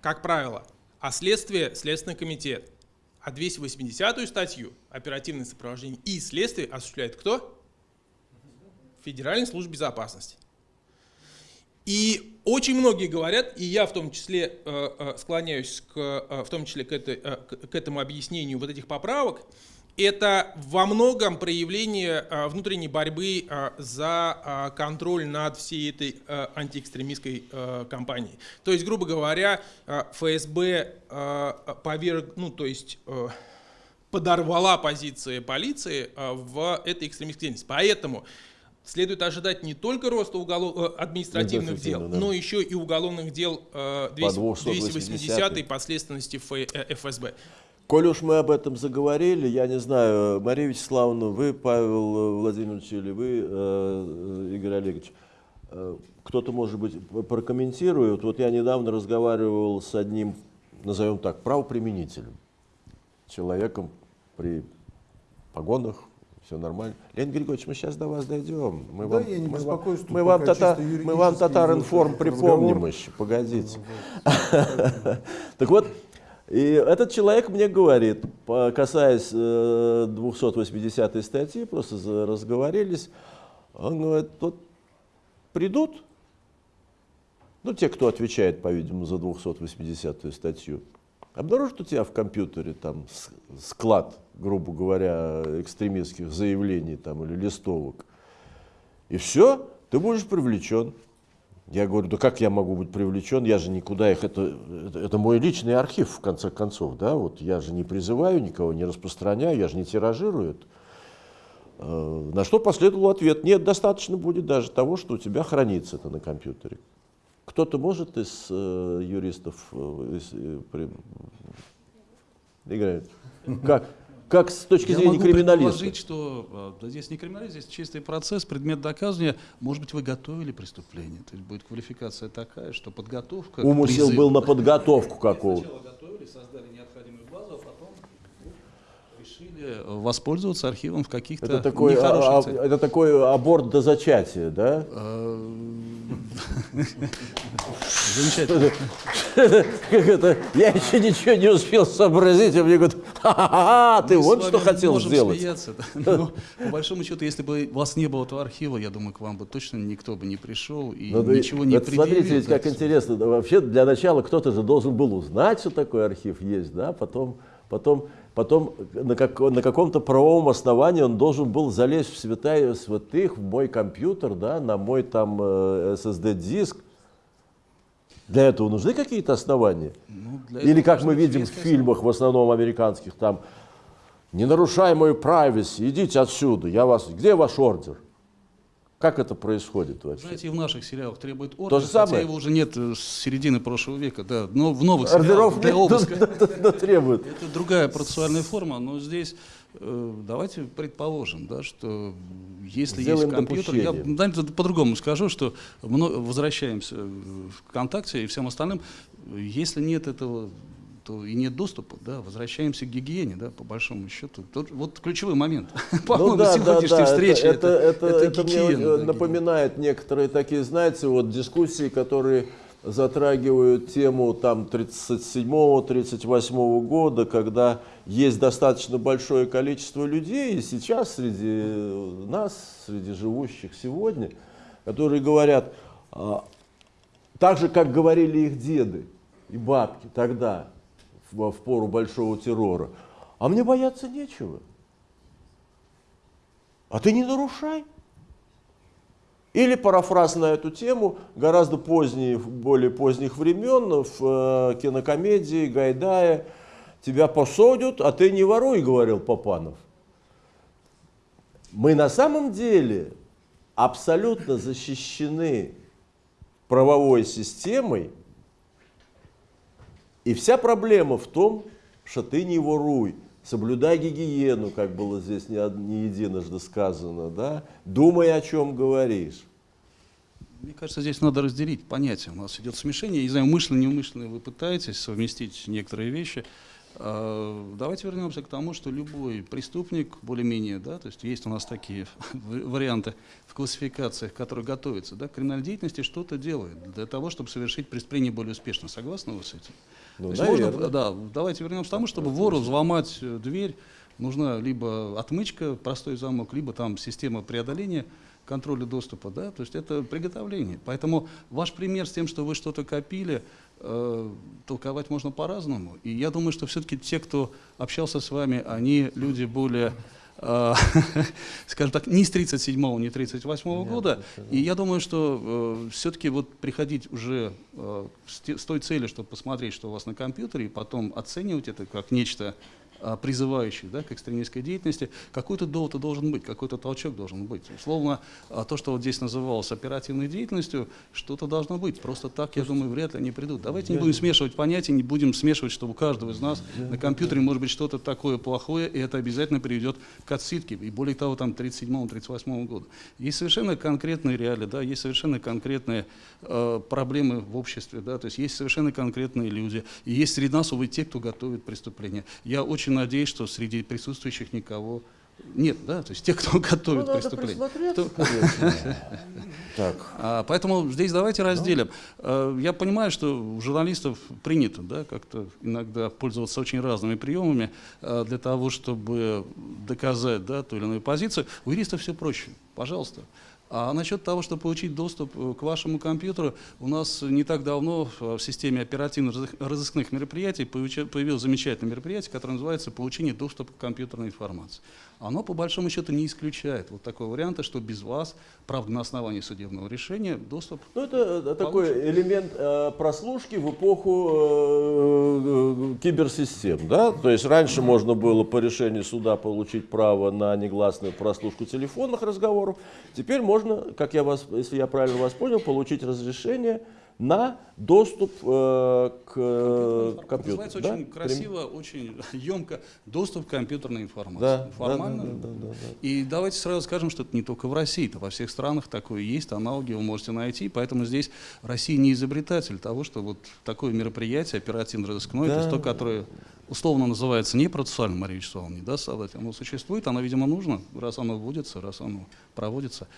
как правило, а следствие – Следственный комитет. А 280-ю статью оперативное сопровождение и следствие осуществляет кто? Федеральная служба безопасности. И очень многие говорят, и я в том числе э, э, склоняюсь к, э, в том числе к, этой, к этому объяснению вот этих поправок, это во многом проявление а, внутренней борьбы а, за а, контроль над всей этой антиэкстремистской кампанией. То есть, грубо говоря, ФСБ поверг, ну, то есть подорвала позиции полиции в этой экстремистской деятельности. Поэтому следует ожидать не только роста уголов... административных дел, да. но еще и уголовных дел 280 и последственности ФСБ. Коль уж мы об этом заговорили, я не знаю, Мария Вячеславовна, вы, Павел Владимирович, или вы, э, Игорь Олегович, э, кто-то, может быть, прокомментирует. Вот я недавно разговаривал с одним, назовем так, правоприменителем, человеком при погонах, все нормально. Леонид Григорьевич, мы сейчас до вас дойдем. Мы да, вам, я не мы беспокоюсь, мы вам, тата, мы вам татар информ припомним еще, погодите. Так вот, и этот человек мне говорит, касаясь 280 э, статьи, просто разговорились, он говорит, вот придут, ну, те, кто отвечает, по-видимому, за 280-ю статью, обнаружат у тебя в компьютере там склад, грубо говоря, экстремистских заявлений там, или листовок, и все, ты будешь привлечен. Я говорю, да как я могу быть привлечен, я же никуда их, это, это, это мой личный архив, в конце концов, да, вот я же не призываю никого, не распространяю, я же не тиражирую это. Э, на что последовал ответ, нет, достаточно будет даже того, что у тебя хранится это на компьютере. Кто-то может из э, юристов э, из, э, при... играет? Как? Как с точки Я зрения могу криминалиста? предположить, что э, да, здесь не криминалист, здесь чистый процесс, предмет доказывания. Может быть, вы готовили преступление. То есть будет квалификация такая, что подготовка... Умысел призыву- был на подготовку какого-то. Сначала готовили, создали необходимую базу, а потом решили воспользоваться архивом в каких-то Это такой, а- нехороших а- целях. это такой аборт до зачатия, да? Э, Замечательно. Как это? Я еще ничего не успел сообразить, а мне говорят, ха-ха-ха, ты вот что хотел сделать. смеяться. Но, по большому счету, если бы вас не было этого архива, я думаю, к вам бы точно никто бы не пришел и Ну, и- ничего не вот смотрите, предъявил. ведь как интересно. Вообще для начала кто-то же должен был узнать, что такой архив есть, да, потом, потом, потом на, как- на каком-то правовом основании он должен был залезть в святая святых, в мой компьютер, да, на мой там э, SSD-диск. Для этого нужны какие-то основания? Ну, Или как мы видим в фильмах, в основном американских, там, не нарушай мою privacy, идите отсюда, я вас, где ваш ордер? Как это происходит вообще? Знаете, и в наших сериалах требует ордер, То же хотя самое? его уже нет с середины прошлого века, да, но в новых Ордеров сериалах для обыска. но- но требует. Это другая процессуальная форма, но здесь э, давайте предположим, да, что если Сделаем есть компьютер, я допущение. знаете, по-другому скажу, что возвращаемся в ВКонтакте и всем остальным, если нет этого то и нет доступа, да, возвращаемся к гигиене, да, по большому счету. Тут вот ключевой момент, по-моему, Ну да, сегодняшней да, встречи, это, это, это, это мне гигиена, да, напоминает некоторые такие, знаете, вот дискуссии, которые затрагивают тему там 37-38 года, когда есть достаточно большое количество людей, и сейчас среди нас, среди живущих сегодня, которые говорят, а, так же, как говорили их деды и бабки тогда, в, в пору большого террора, а мне бояться нечего. А ты не нарушай. Или парафраз на эту тему, гораздо поздние, более поздних времен, в э, кинокомедии Гайдая «Тебя посадят, а ты не воруй», говорил Попанов. Мы на самом деле абсолютно защищены правовой системой, и вся проблема в том, что ты не воруй, соблюдай гигиену, как было здесь не, не единожды сказано, да? думай, о чем говоришь. Мне кажется, здесь надо разделить понятия. У нас идет смешение. Я не знаю, умышленно, неумышленно вы пытаетесь совместить некоторые вещи. А, Давайте вернемся к тому, что любой преступник, более-менее, да, то есть есть у нас такие варианты в классификациях, которые готовятся, да, к криминальной деятельности что-то делает для того, чтобы совершить преступление более успешно. Согласны вы с этим? Ну, То можно, да, давайте вернемся к тому, чтобы вору взломать э, дверь, нужна либо отмычка, простой замок, либо там система преодоления контроля доступа, да, то есть это приготовление. Поэтому ваш пример с тем, что вы что-то копили, э, толковать можно по-разному. И я думаю, что все-таки те, кто общался с вами, они люди более скажем так, не с 37-го, не 38-го года. И я думаю, что все-таки вот приходить уже э, с, те- с той целью, чтобы посмотреть, что у вас на компьютере, и потом оценивать это как нечто а, призывающее да, к экстремистской деятельности, какой-то довод должен быть, какой-то толчок должен быть. Условно, а, то, что вот здесь называлось оперативной деятельностью, что-то должно быть. Просто так, я думаю, вряд ли они придут. Давайте не будем смешивать понятия, не будем смешивать, что у каждого из нас на компьютере может быть что-то такое плохое, и это обязательно приведет к отсидке. И более того, там 37-38 года. Есть совершенно конкретные реалии, да, есть совершенно конкретные э, проблемы в обществе, да, то есть есть совершенно конкретные люди. И есть среди нас, увы, те, кто готовит преступления. Я очень надеюсь, что среди присутствующих никого нет, да, то есть те, кто Ну, готовит преступления. присмотреться, Кто-. Так. а, Поэтому здесь давайте разделим. А, Я понимаю, что у журналистов принято да, как-то иногда пользоваться очень разными приемами а, для того, чтобы доказать да, ту или иную позицию. У юристов все проще. Пожалуйста. А насчет того, чтобы получить доступ э, к вашему компьютеру, у нас не так давно в системе оперативно-розыскных мероприятий появилось замечательное мероприятие, которое называется «Получение доступа к компьютерной информации». Оно, по большому счету, не исключает вот такого варианта, что без вас, правда, на основании судебного решения, доступ Ну, это такой элемент э, прослушки в эпоху э, э, киберсистем, да? То есть раньше можно было по решению суда получить право на негласную прослушку телефонных разговоров. Теперь можно, как я вас, если я правильно вас понял, получить разрешение на доступ э, к э, компьютеру. Называется да? очень красиво, очень емко доступ к компьютерной информации. Да, Формально. Да, да, да, да, да. И давайте сразу скажем, что это не только в России, это во всех странах такое есть, аналоги вы можете найти, поэтому здесь Россия не изобретатель того, что вот такое мероприятие оперативно-розыскное, Да. это то, которое условно называется не процессуальным, Мария Вячеславовна, не даст соврать, оно существует, оно, видимо, нужно, раз оно вводится, раз оно проводится.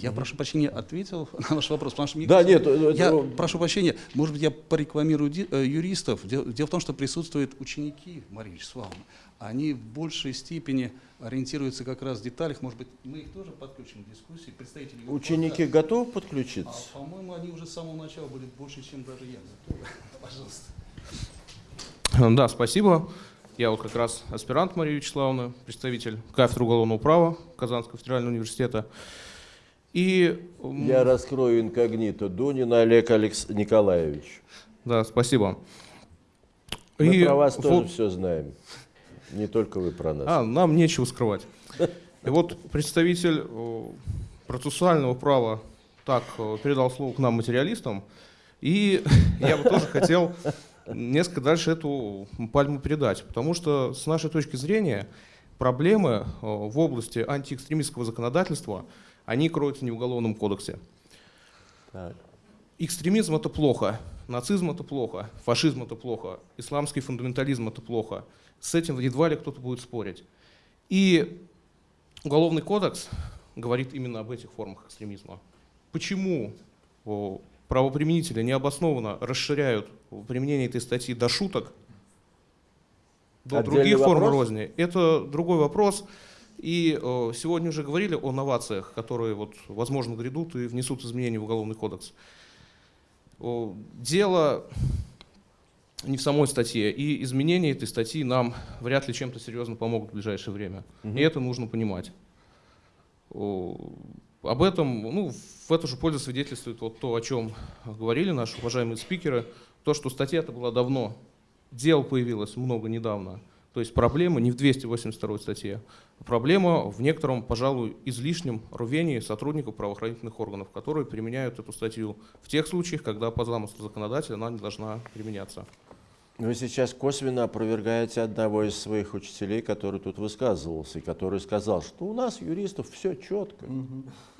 Я, прошу прощения, ответил на ваш вопрос, потому что мне Да, кажется, нет, это- я прошу прощения, может быть, я порекламирую э, юристов. Дело, в том, что присутствуют ученики Марии Вячеславовны. Они в большей степени ориентируются как раз в деталях. Может быть, мы их тоже подключим к дискуссии. Представители Ученики Юрфака. готовы А, подключиться? по-моему, они уже с самого начала были больше, чем даже я. Пожалуйста. Да, спасибо. Я вот как раз аспирант Мария Вячеславовна, представитель кафедры уголовного права Казанского федерального университета. И Я раскрою инкогнито. Дунин Олег Алекс... Николаевич. да, спасибо. Мы И про вас вот- тоже все знаем. Не только вы про нас. А, нам нечего скрывать. И вот представитель э, процессуального права так э, передал слово к нам материалистам, и я бы тоже хотел несколько дальше эту пальму передать, потому что с нашей точки зрения проблемы э, в области антиэкстремистского законодательства, они кроются не в Уголовном кодексе. Так. Экстремизм это плохо, нацизм это плохо, фашизм это плохо, исламский фундаментализм это плохо. С этим едва ли кто-то будет спорить. И Уголовный кодекс говорит именно об этих формах экстремизма. Почему правоприменители необоснованно расширяют применение этой статьи до шуток, до Отдельный других форм розни, это другой вопрос. И э, сегодня уже говорили о новациях, которые, вот, возможно, грядут и внесут изменения в Уголовный кодекс. О, Дело не в самой статье, и изменения этой статьи нам вряд ли чем-то серьезно помогут в ближайшее время. Мгм. И это нужно понимать. О, Об этом, ну, в эту же пользу свидетельствует вот то, о чем говорили наши уважаемые спикеры, то, что статья-то была давно, дел появилось много недавно. То есть проблема не в 282 статье, а проблема в некотором, пожалуй, излишнем рвении сотрудников правоохранительных органов, которые применяют эту статью в тех случаях, когда по замыслу законодателя она не должна применяться. Вы сейчас косвенно опровергаете одного из своих учителей, который тут высказывался, и который сказал, что у нас, юристов, все четко.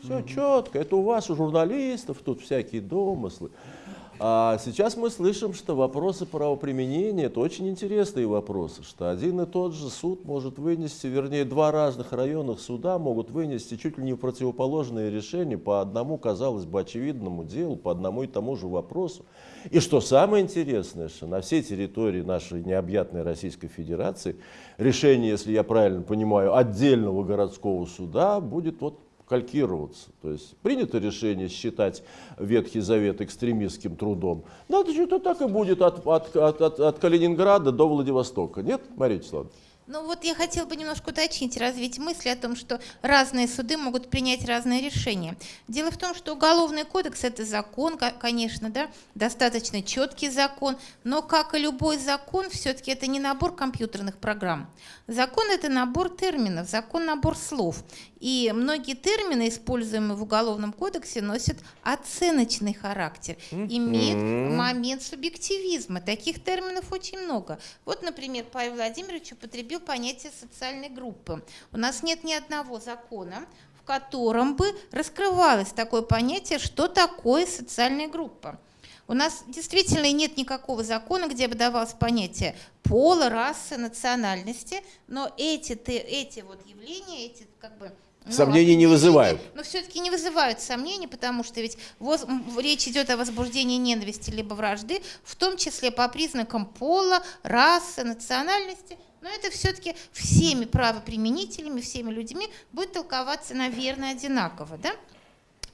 Все четко. Это у вас, у журналистов, тут всякие домыслы. А сейчас мы слышим, что вопросы правоприменения – это очень интересные вопросы, что один и тот же суд может вынести, вернее, два разных районных суда могут вынести чуть ли не противоположные решения по одному, казалось бы, очевидному делу, по одному и тому же вопросу. И что самое интересное, что на всей территории нашей необъятной Российской Федерации решение, если я правильно понимаю, отдельного городского суда будет вот калькироваться. То есть принято решение считать Ветхий Завет экстремистским трудом. Надо что-то так и будет от, от, от, от, от Калининграда до Владивостока. Нет, Мария Вячеславовна? Ну вот я хотела бы немножко уточнить, развить мысли о том, что разные суды могут принять разные решения. Дело в том, что Уголовный кодекс – это закон, ко- конечно, да, достаточно четкий закон, но, как и любой закон, все-таки это не набор компьютерных программ. Закон – это набор терминов, закон – набор слов. И многие термины, используемые в Уголовном кодексе, носят оценочный характер, имеют Мгм. момент субъективизма. Таких терминов очень много. Вот, например, Павел Владимирович употребил понятие социальной группы. У нас нет ни одного закона, в котором бы раскрывалось такое понятие, что такое социальная группа. У нас действительно нет никакого закона, где бы давалось понятие пола, расы, национальности, но эти, эти вот явления, эти как бы ну, Сомнений не вызывают. Но все-таки не вызывают сомнений, потому что ведь воз- речь идет о возбуждении ненависти либо вражды, в том числе по признакам пола, расы, национальности. Но это все-таки всеми правоприменителями, всеми людьми будет толковаться, наверное, одинаково. Да?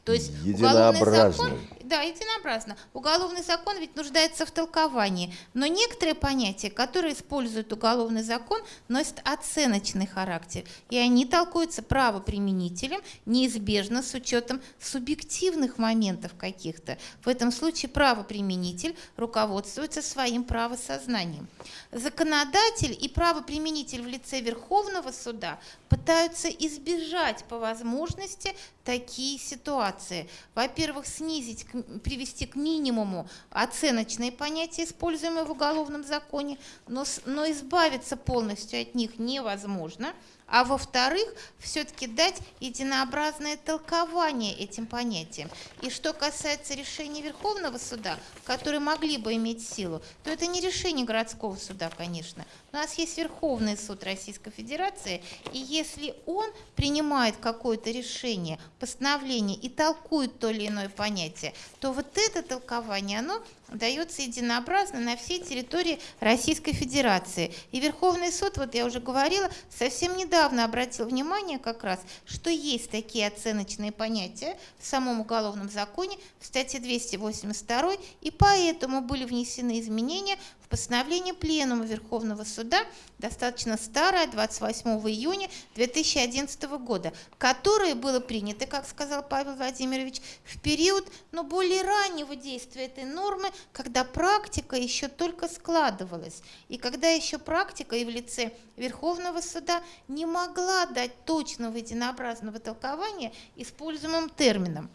То есть уголовный закон, да, единообразно. Уголовный закон ведь нуждается в толковании, но некоторые понятия, которые использует уголовный закон, носят оценочный характер, и они толкуются правоприменителем неизбежно с учетом субъективных моментов каких-то. В этом случае правоприменитель руководствуется своим правосознанием. Законодатель и правоприменитель в лице Верховного суда пытаются избежать по возможности такие ситуации. Во-первых, снизить, привести к минимуму оценочные понятия, используемые в уголовном законе, но, но избавиться полностью от них невозможно. А во-вторых, все-таки дать единообразное толкование этим понятиям. И что касается решений Верховного суда, которые могли бы иметь силу, то это не решение городского суда, конечно. У нас есть Верховный суд Российской Федерации, и если он принимает какое-то решение, постановление и толкует то или иное понятие, то вот это толкование, оно дается единообразно на всей территории Российской Федерации. И Верховный суд, вот я уже говорила, совсем недавно обратил внимание как раз, что есть такие оценочные понятия в самом уголовном законе, в статье 282, и поэтому были внесены изменения постановление Пленума Верховного Суда, достаточно старое, 28 июня 2011 года, которое было принято, как сказал Павел Владимирович, в период ну, более раннего действия этой нормы, когда практика еще только складывалась, и когда еще практика и в лице Верховного Суда не могла дать точного единообразного толкования используемым терминам.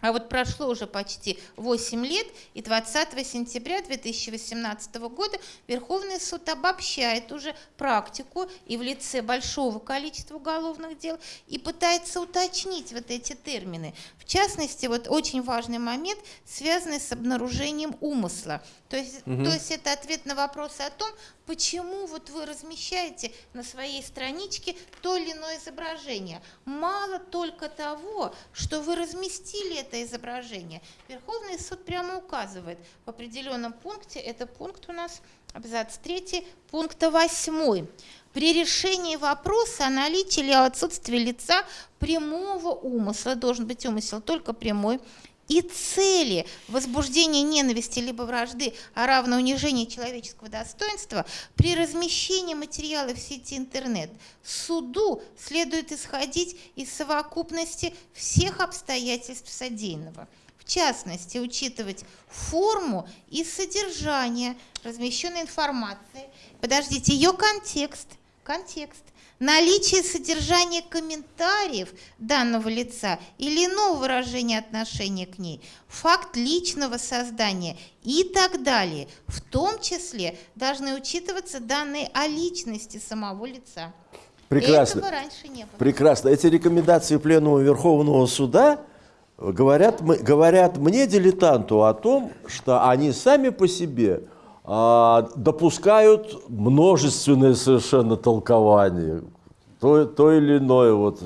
А вот прошло уже почти 8 лет, и 20 сентября 2018 года Верховный суд обобщает уже практику и в лице большого количества уголовных дел и пытается уточнить вот эти термины. В частности, вот очень важный момент, связанный с обнаружением умысла. То есть, то есть это ответ на вопрос о том, почему вот вы размещаете на своей страничке то или иное изображение. Мало только того, что вы разместили это изображение. Верховный суд прямо указывает в определенном пункте, это пункт у нас, абзац 3, пункта 8. При решении вопроса о наличии или отсутствии лица прямого умысла, должен быть умысел только прямой, и цели возбуждения ненависти либо вражды, а равно унижения человеческого достоинства при размещении материала в сети интернет суду следует исходить из совокупности всех обстоятельств содеянного. В частности, учитывать форму и содержание размещенной информации, подождите, ее контекст, контекст, наличие содержания комментариев данного лица или иного выражения отношения к ней, факт личного создания и так далее. В том числе должны учитываться данные о личности самого лица. Прекрасно. Этого раньше не было. Прекрасно. Эти рекомендации Пленума Верховного Суда говорят, говорят мне, дилетанту, о том, что они сами по себе допускают множественное совершенно толкование. То, то или иное. Вот.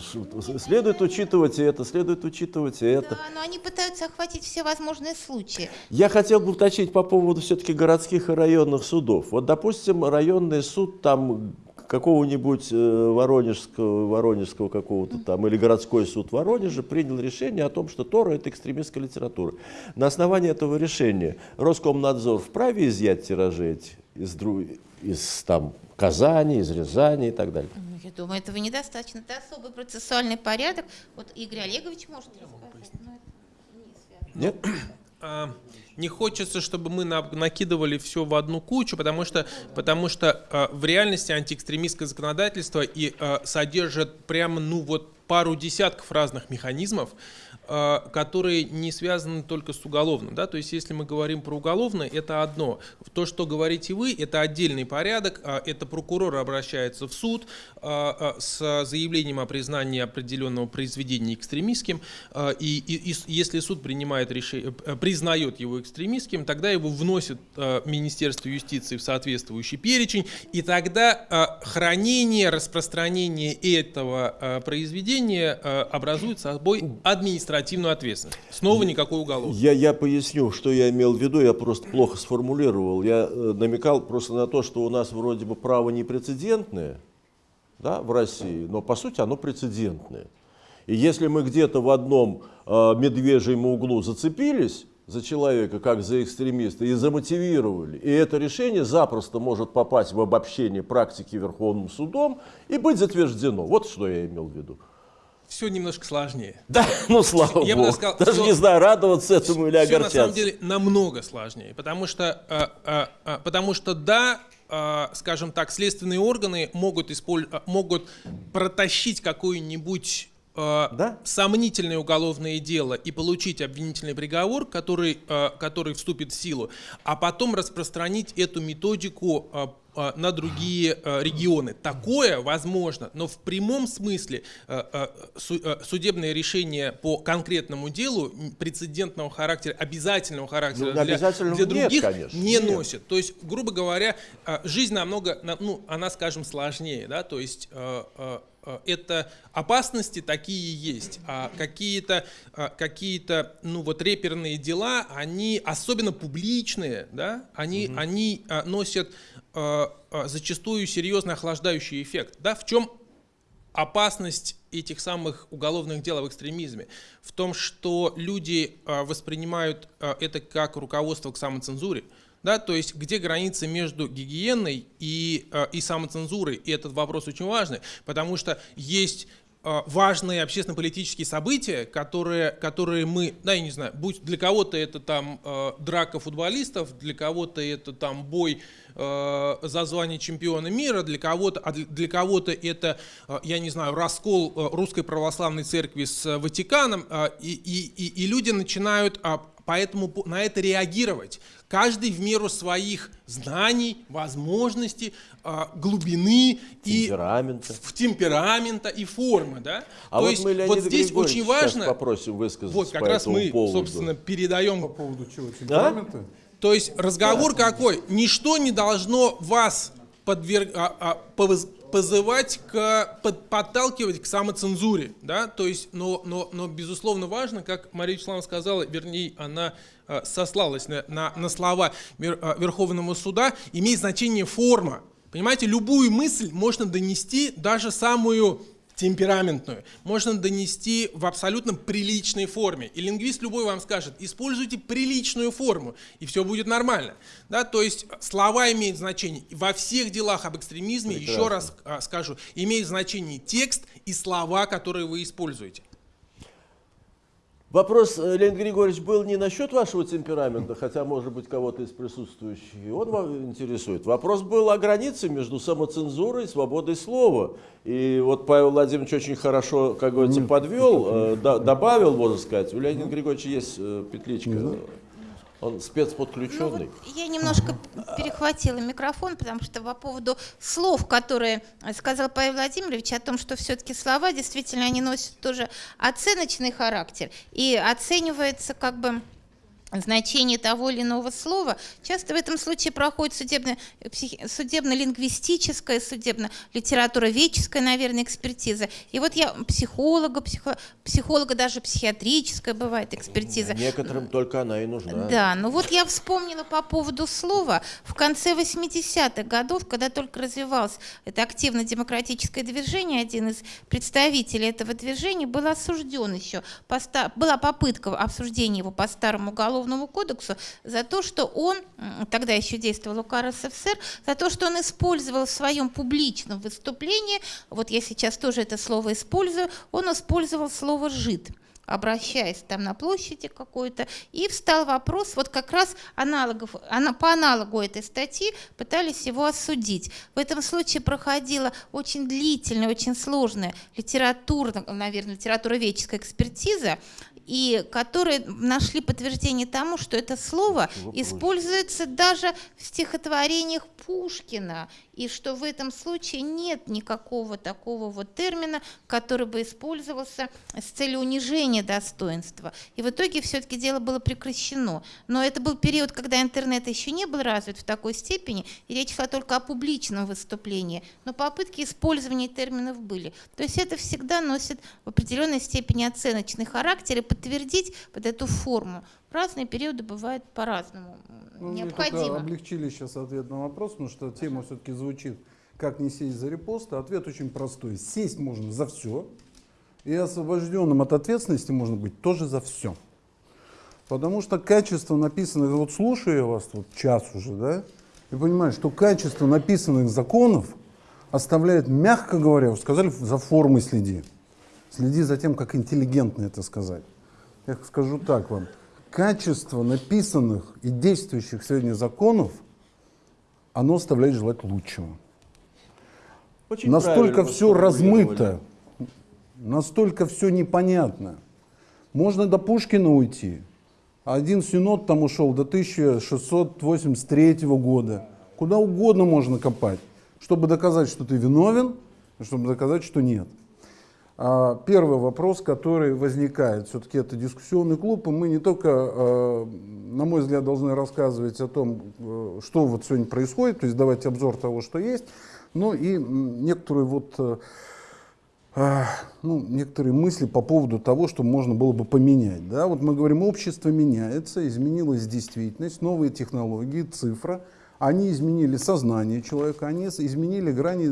Следует учитывать и это, следует учитывать и это. Да, но они пытаются охватить все возможные случаи. Я хотел бы уточнить по поводу все-таки городских и районных судов. Вот, допустим, районный суд там какого-нибудь э, воронежского, воронежского какого-то там, или городской суд Воронежа принял решение о том, что Тора – это экстремистская литература. На основании этого решения Роскомнадзор вправе изъять тиражи эти из, из там, Казани, из Рязани и так далее. Ну, я думаю, этого недостаточно. Это особый процессуальный порядок. Вот Игорь Олегович может рассказать. но это не связано. Нет? А, не хочется, чтобы мы на- накидывали все в одну кучу, потому что, потому что а, в реальности антиэкстремистское законодательство и а, содержит прямо ну вот пару десятков разных механизмов, которые не связаны только с уголовным. Да? То есть если мы говорим про уголовное, это одно. То, что говорите вы, это отдельный порядок. а, Это прокурор обращается в суд а, а, с заявлением о признании определенного произведения экстремистским. И, и- и если суд принимает решение, э, признает его экстремистским, тогда его вносит Министерство юстиции в соответствующий перечень, и тогда хранение, распространение этого произведения образует собой административную ответственность. Снова никакой уголовный. Я, я поясню, что я имел в виду, я просто плохо сформулировал. Я э, намекал просто на то, что у нас вроде бы право непрецедентное да, в России, но по сути оно прецедентное. И если мы где-то в одном э, медвежьем углу зацепились за человека, как за экстремиста, и замотивировали, и это решение запросто может попасть в обобщение практики Верховным судом и быть затверждено. Вот что я имел в виду. Все немножко сложнее. Да, ну слава Я богу. сказал, Даже всё- не знаю, радоваться этому или Все на огорчаться. самом деле намного сложнее, потому что, э, э, э, потому что да, э, скажем так, следственные органы могут, исполь- э, могут протащить какую-нибудь э, Да. сомнительное уголовное дело и получить обвинительный приговор, который, который вступит в силу, а потом распространить эту методику на другие э, регионы. Такое возможно, но в прямом смысле э, судебное решение по конкретному делу прецедентного характера, обязательного характера Ну, для, для нет, других конечно, не нет. носит. То есть, грубо говоря, жизнь намного, на- ну, она, скажем, сложнее, да, то есть это опасности такие есть, а какие-то какие-то ну вот реперные дела, они особенно публичные, да, они они э, носят зачастую серьезный охлаждающий эффект, да, в чем опасность этих самых уголовных дел об экстремизме? В том, что люди э, воспринимают э, это как руководство к самоцензуре. Да, то есть где граница между гигиеной и, э, и самоцензурой, и этот вопрос очень важный, потому что есть э, важные общественно-политические события, которые, которые мы, да, я не знаю, будь для кого-то это там э, драка футболистов, для кого-то это там бой э, за звание чемпиона мира, для кого-то, а для, для кого-то это, э, я не знаю, раскол э, русской православной церкви с э, Ватиканом, э, и, и, и, и люди начинают а, поэтому по- на это реагировать. Каждый в меру своих знаний, возможностей, а, глубины и Темперамента. в темперамента и формы, да? А То вот есть мы Леонида вот здесь Григорьевича очень важно, попросим высказаться вот как по раз этому мы, поводу. собственно, передаем По поводу чего? Темперамента? то есть разговор какой? Ничто не должно вас подверг- а, а, повыз- позывать к под- подталкивать к самоцензуре, да, то есть, но, но, но безусловно важно, как Мария Вячеславовна сказала, вернее, она а, сослалась на, на, на слова Вер- а, Верховного суда, имеет значение форма. Понимаете, любую мысль можно донести, даже самую темпераментную, можно донести в абсолютно приличной форме. И лингвист любой вам скажет, используйте приличную форму, и все будет нормально. Да, то есть слова имеют значение. Во всех делах об экстремизме, еще раз а, скажу, имеет значение текст и слова, которые вы используете. Вопрос, э, Леонид Григорьевич, был не насчет вашего темперамента, хотя, может быть, кого-то из присутствующих он вам интересует. Вопрос был о границе между самоцензурой и свободой слова. И вот Павел Владимирович очень хорошо, как говорится, подвел, э, до- добавил, можно сказать. У Леонида Григорьевича есть э, петличка. Он Ну спецподключенный. вот я немножко перехватила микрофон, потому что по поводу слов, которые сказал Павел Владимирович, о том, что все-таки слова действительно они носят тоже оценочный характер и оценивается как бы значение того или иного слова. Часто в этом случае проходит судебно- судебно-лингвистическая, судебно-литературоведческая, наверное, экспертиза. И вот я психолога, психо- психолога даже психиатрическая бывает экспертиза. Некоторым только она и нужна. Да, ну вот я вспомнила по поводу слова. В конце 80-х годов, когда только развивалось это активно-демократическое движение, один из представителей этого движения был осужден еще. по Была попытка обсуждения его по старому уголовному кодексу за то, что он, тогда еще действовал УК РСФСР, за то, что он использовал в своем публичном выступлении, вот я сейчас тоже это слово использую, он использовал слово «жид» обращаясь там на площади какой-то, и встал вопрос, вот как раз аналогов, ана- по аналогу этой статьи пытались его осудить. В этом случае проходила очень длительная, очень сложная литературная, наверное, литературоведческая экспертиза, и которые нашли подтверждение тому, что это слово используется даже в стихотворениях Пушкина, и что в этом случае нет никакого такого вот термина, который бы использовался с целью унижения достоинства. И в итоге все-таки дело было прекращено. Но это был период, когда интернет еще не был развит в такой степени, и речь шла только о публичном выступлении. Но попытки использования терминов были. То есть это всегда носит в определенной степени оценочный характер, и подтвердить вот эту форму разные периоды бывает по-разному Ну, необходимо. облегчили сейчас ответ на вопрос, потому что тема все-таки звучит «Как не сесть за репосты?». Ответ очень простой. Сесть можно за все, И освобожденным от ответственности можно быть тоже за все. Потому что качество написанных, вот слушаю я вас вот час уже, да, и понимаю, что качество написанных законов оставляет, мягко говоря, вы сказали, за формой следи. Следи за тем, как интеллигентно это сказать. Я скажу так вам. Качество написанных и действующих сегодня законов, оно оставляет желать лучшего. Очень настолько все размыто, настолько все непонятно. Можно до Пушкина уйти. Один синод там ушел до 1683 года. Куда угодно можно копать, чтобы доказать, что ты виновен, и чтобы доказать, что нет. А, Первый вопрос, который возникает, все-таки это дискуссионный клуб, и мы не только, э, на мой взгляд, должны рассказывать о том, э, что вот сегодня происходит, то есть давать обзор того, что есть, но и м, некоторую вот э, а, ну, некоторые мысли по поводу того, что можно было бы поменять. Да? Вот мы говорим, общество меняется, изменилась действительность, новые технологии, цифра. Они изменили сознание человека, они изменили грани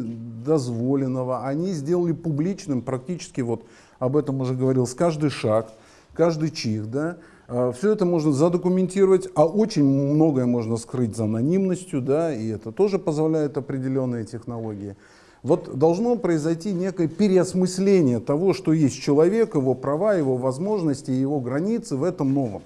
дозволенного, они сделали публичным практически, вот об этом уже говорил, с каждый шаг, каждый чих. Да? Все это можно задокументировать, а очень многое можно скрыть за анонимностью, да, и это тоже позволяет определенные технологии. Вот должно произойти некое переосмысление того, что есть человек, его права, его возможности, его границы в этом новом.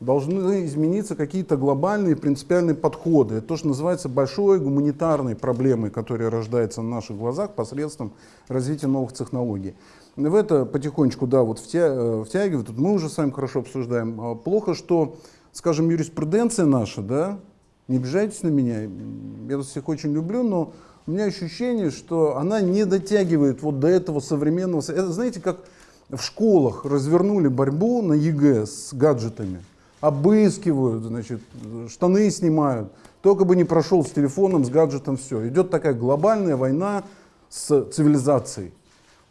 Должны измениться какие-то глобальные принципиальные подходы. Это то, что называется большой гуманитарной проблемой, которая рождается на наших глазах посредством развития новых технологий. В это потихонечку, да, вот втя- э, втягивают. Тут мы уже с вами хорошо обсуждаем. А Плохо, что, скажем, юриспруденция наша, да, не обижайтесь на меня, я вас всех очень люблю, но у меня ощущение, что она не дотягивает вот до этого современного... Это, знаете, как в школах развернули борьбу на ЕГЭ с гаджетами. Обыскивают, значит, штаны снимают. Только бы не прошел с телефоном, с гаджетом, все. Идет такая глобальная война с цивилизацией.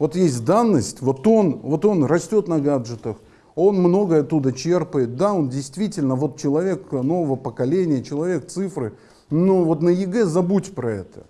Вот есть данность, вот он, вот он растет на гаджетах, он многое оттуда черпает. Да, он действительно вот человек нового поколения, человек цифры. Но вот на ЕГЭ забудь про это.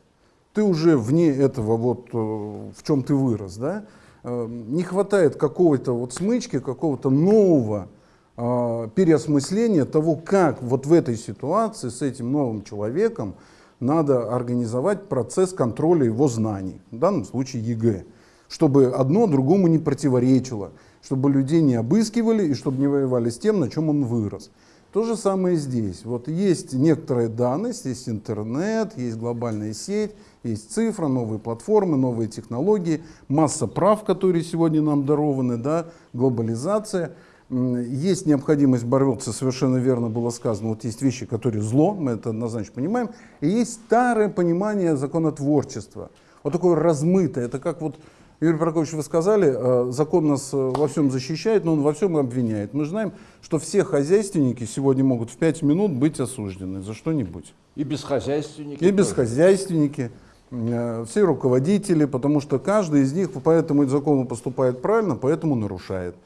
Ты уже вне этого, вот э, в чем ты вырос. Да? Э, Не хватает какого-то вот смычки, какого-то нового э, переосмысления того, как вот в этой ситуации с этим новым человеком надо организовать процесс контроля его знаний, в данном случае ЕГЭ, чтобы одно другому не противоречило, чтобы людей не обыскивали и чтобы не воевали с тем, на чем он вырос. То же самое здесь. Вот есть некоторая данность, есть интернет, есть глобальная сеть, есть цифра, новые платформы, новые технологии, масса прав, которые сегодня нам дарованы, да, глобализация. Есть необходимость бороться, совершенно верно было сказано, вот есть вещи, которые зло, мы это однозначно понимаем, и есть старое понимание законотворчества, вот такое размытое, это как вот Юрий Прокофьевич, вы сказали, э, закон нас э, во всем защищает, но он во всем обвиняет. Мы знаем, что все хозяйственники сегодня могут в 5 минут быть осуждены за что-нибудь. И бесхозяйственники. И тоже. бесхозяйственники, э, все руководители, потому что каждый из них по этому закону поступает правильно, поэтому нарушает.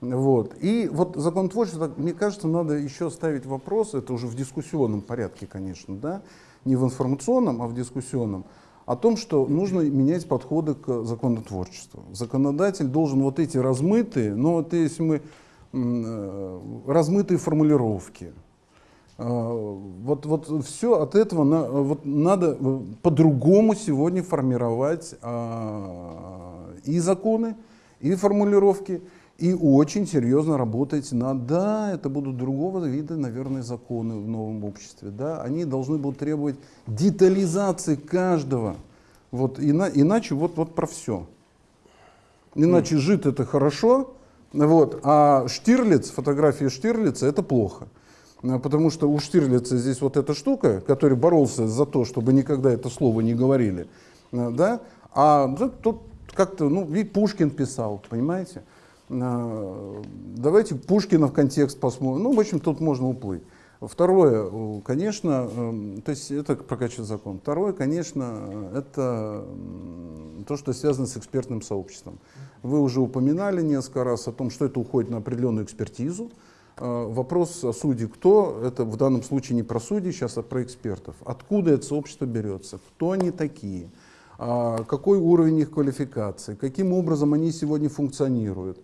Вот. И вот закон творчества, мне кажется, надо еще ставить вопрос, это уже в дискуссионном порядке, конечно, да, не в информационном, а в дискуссионном, о том, что нужно менять подходы к законотворчеству. Законодатель должен вот эти размытые, но вот если мы э, размытые формулировки, э, вот, вот все от этого на- вот надо э, по-другому сегодня формировать а, и законы, и формулировки, и очень серьезно работать над, да, это будут другого вида, наверное, законы в новом обществе, да, они должны будут требовать детализации каждого, вот, ина- иначе вот, вот про все. Иначе жид это хорошо, вот, а Штирлиц, фотография Штирлица это плохо. Потому что у Штирлица здесь вот эта штука, который боролся за то, чтобы никогда это слово не говорили, а, да, а тут как-то, ну, ведь Пушкин писал, понимаете? Давайте Пушкина в контекст посмотрим. Ну, в общем, тут можно уплыть. Второе, э, конечно, эм, то есть это прокачивает закон. Второе, конечно, э, это то, что связано с экспертным сообществом. Вы уже упоминали несколько раз о том, что это уходит на определенную экспертизу. Э, Вопрос о суде кто, это в данном случае не про судей, сейчас а про экспертов. Откуда это сообщество берется, кто они такие, а, какой уровень их квалификации, каким образом они сегодня функционируют,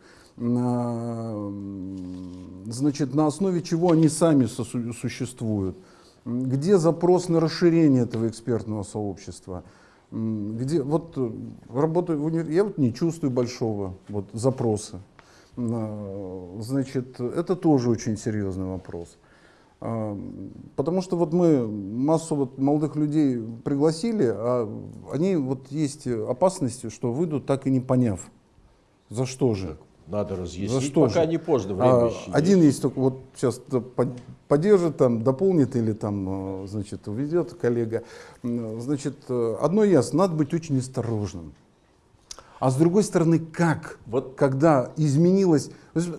значит, на основе чего они сами существуют, где запрос на расширение этого экспертного сообщества, где вот э, работаю я вот не чувствую большого вот запроса. Значит, это тоже очень серьезный вопрос. А, Потому что вот мы массу вот молодых людей пригласили, а они вот есть опасности, что выйдут так и не поняв. За что же? Надо разъяснить, За что пока же? не поздно, время А, еще один есть. есть только вот сейчас поддержит, там, дополнит или там, э, значит, уведет коллега. Значит, э, одно ясно, надо быть очень осторожным. А с другой стороны, как? Вот Когда изменилось,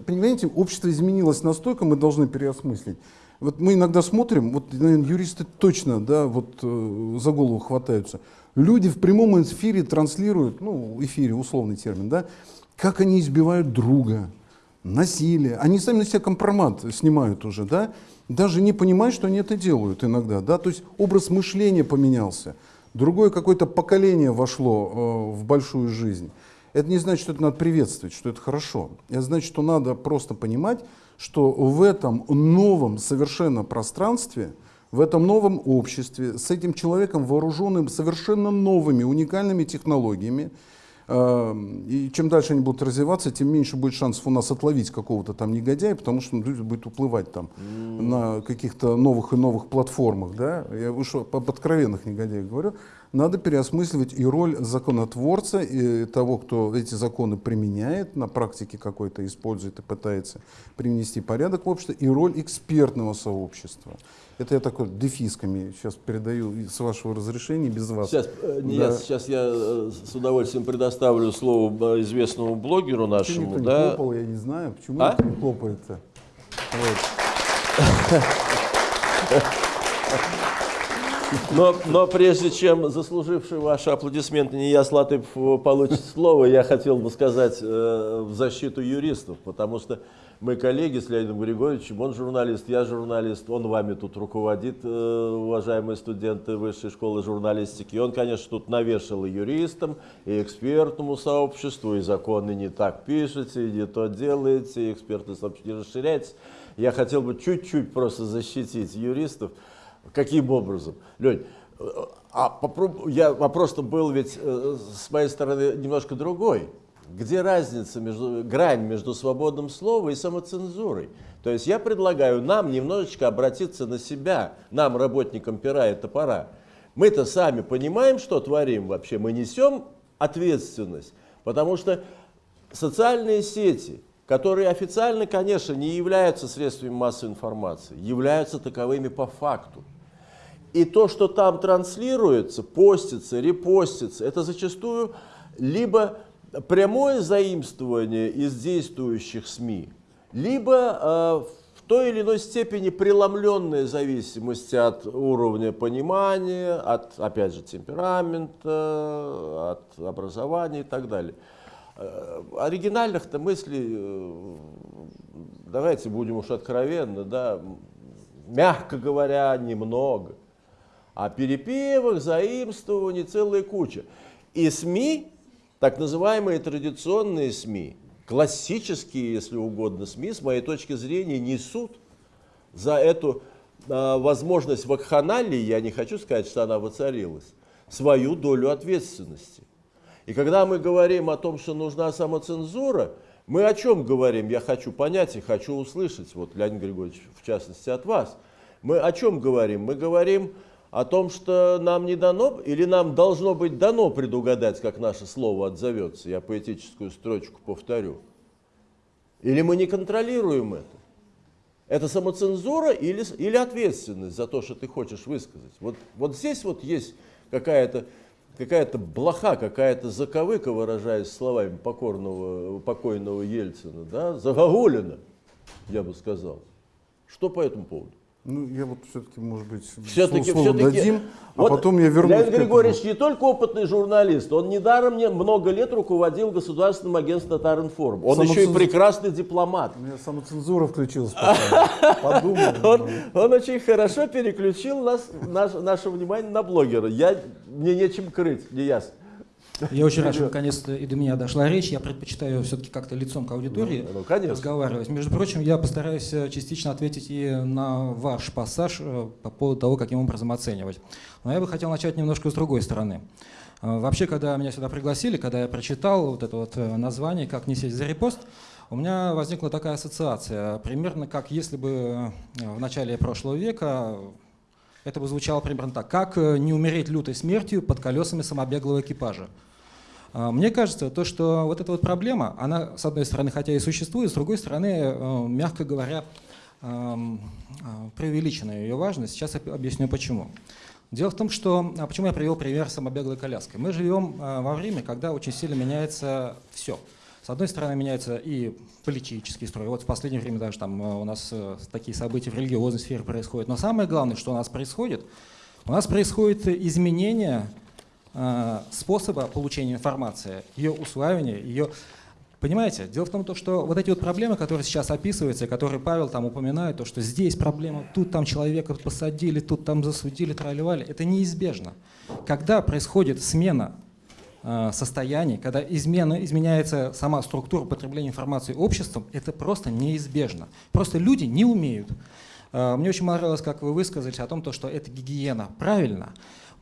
понимаете, общество изменилось настолько, мы должны переосмыслить. Вот мы иногда смотрим, вот, наверное, юристы точно, да, вот э, за голову хватаются. Люди в прямом эфире транслируют, ну, эфире, условный термин, да, как они избивают друга, насилие. Они сами на себя компромат снимают уже, да, даже не понимая, что они это делают иногда, да, то есть образ мышления поменялся. Другое какое-то поколение вошло э, в большую жизнь. Это не значит, что это надо приветствовать, что это хорошо. Это значит, что надо просто понимать, что в этом новом совершенно пространстве, в этом новом обществе, с этим человеком, вооруженным совершенно новыми, уникальными технологиями, и чем дальше они будут развиваться, тем меньше будет шансов у нас отловить какого-то там негодяя, потому что он будет уплывать там на каких-то новых и новых платформах. Да? Я уж об откровенных негодяях говорю. Надо переосмысливать и роль законотворца, и того, кто эти законы применяет, на практике какой-то использует и пытается привнести порядок в общество, и роль экспертного сообщества. Это я такой дефисками сейчас передаю с вашего разрешения, без вас. Сейчас, э, не Да. я, сейчас я э, с удовольствием предоставлю слово э, известному блогеру Почему нашему, не да. хлопал, я не знаю. Почему А? не хлопает-то? Вот. Но, но прежде чем заслуживший ваши аплодисменты Нияс Латыпов получит слово, я хотел бы сказать э, в защиту юристов, потому что мы коллеги с Леонидом Григорьевичем, он журналист, я журналист, он вами тут руководит, э, уважаемые студенты Высшей школы журналистики. Он, конечно, тут навешал и юристам, и экспертному сообществу, и законы не так пишете, и не то делаете, и экспертное сообщество не расширяется. Я хотел бы чуть-чуть просто защитить юристов. Каким образом? Лень, а попроб- я, вопрос-то был ведь э, с моей стороны немножко другой. Где разница между, грань между свободным словом и самоцензурой? То есть я предлагаю нам немножечко обратиться на себя, нам, работникам пера и топора. Мы-то сами понимаем, что творим вообще, мы несем ответственность, потому что социальные сети, которые официально, конечно, не являются средствами массовой информации, являются таковыми по факту. И то, что там транслируется, постится, репостится, это зачастую либо прямое заимствование из действующих СМИ, либо э, в той или иной степени преломленная зависимость от уровня понимания, от, опять же, темперамента, от образования и так далее. Э, Оригинальных-то мыслей, э, давайте будем уж откровенны, да, мягко говоря, немного. А перепевок, заимствований целая куча. И СМИ, так называемые традиционные СМИ, классические, если угодно, СМИ, с моей точки зрения, несут за эту а, возможность вакханалии, я не хочу сказать, что она воцарилась, свою долю ответственности. И когда мы говорим о том, что нужна самоцензура, мы о чем говорим? Я хочу понять и хочу услышать, вот Леонид Григорьевич, в частности, от вас. Мы о чем говорим? Мы говорим о том, что нам не дано, или нам должно быть дано предугадать, как наше слово отзовется. Я поэтическую строчку повторю. Или мы не контролируем это? Это самоцензура или, или ответственность за то, что ты хочешь высказать? Вот, вот здесь вот есть какая-то какая-то блоха, какая-то заковыка, выражаясь словами покорного, покойного Ельцина, да, загогулина, я бы сказал. Что по этому поводу? Ну, я вот все-таки, может быть, Все-таки, слово все-таки, дадим, а потом я вернусь Леонид. Григорьевич не только опытный журналист, он недаром мне много лет руководил государственным агентством Татаринформ. Он еще и прекрасный дипломат. У меня самоцензура включилась. Подумал. Он, он очень хорошо переключил нас, наш- наше внимание на блогера. Я, мне нечем крыть, не ясно. Я очень рад, что наконец-то и до меня дошла речь. Я предпочитаю все-таки как-то лицом к аудитории Ну, ну, разговаривать. Между прочим, я постараюсь э, частично ответить и на ваш пассаж э, по поводу того, каким образом оценивать. Но я бы хотел начать немножко с другой стороны. Э, Вообще, когда меня сюда пригласили, когда я прочитал вот это вот название «Как не сесть за репост», у меня возникла такая ассоциация, примерно как если бы в начале прошлого века это бы звучало примерно так. Как э, не умереть лютой смертью под колесами самобеглого экипажа? А, Мне кажется, то, что вот эта вот проблема, она, с одной стороны, хотя и существует, с другой стороны, э, мягко говоря, э, преувеличена ее важность. Сейчас об- объясню почему. Дело в том, что... а Почему я привел пример самобеглой коляской? Мы живем во время, когда очень сильно меняется все. С одной стороны, меняется и политический строй. Вот в последнее время даже там э, у нас э, такие события в религиозной сфере происходят. Но самое главное, что у нас происходит, у нас происходит изменение э, способа получения информации, ее усваивания, ее... Понимаете, дело в том, то, что вот эти вот проблемы, которые сейчас описываются, которые Павел там упоминает, то, что здесь проблема, тут там человека посадили, тут там засудили, тролливали, это неизбежно. Когда происходит смена состояний, когда измена, изменяется сама структура потребления информации обществом, это просто неизбежно. Просто люди не умеют. Э, Мне очень понравилось, как вы высказались о том, то, что это гигиена. Правильно.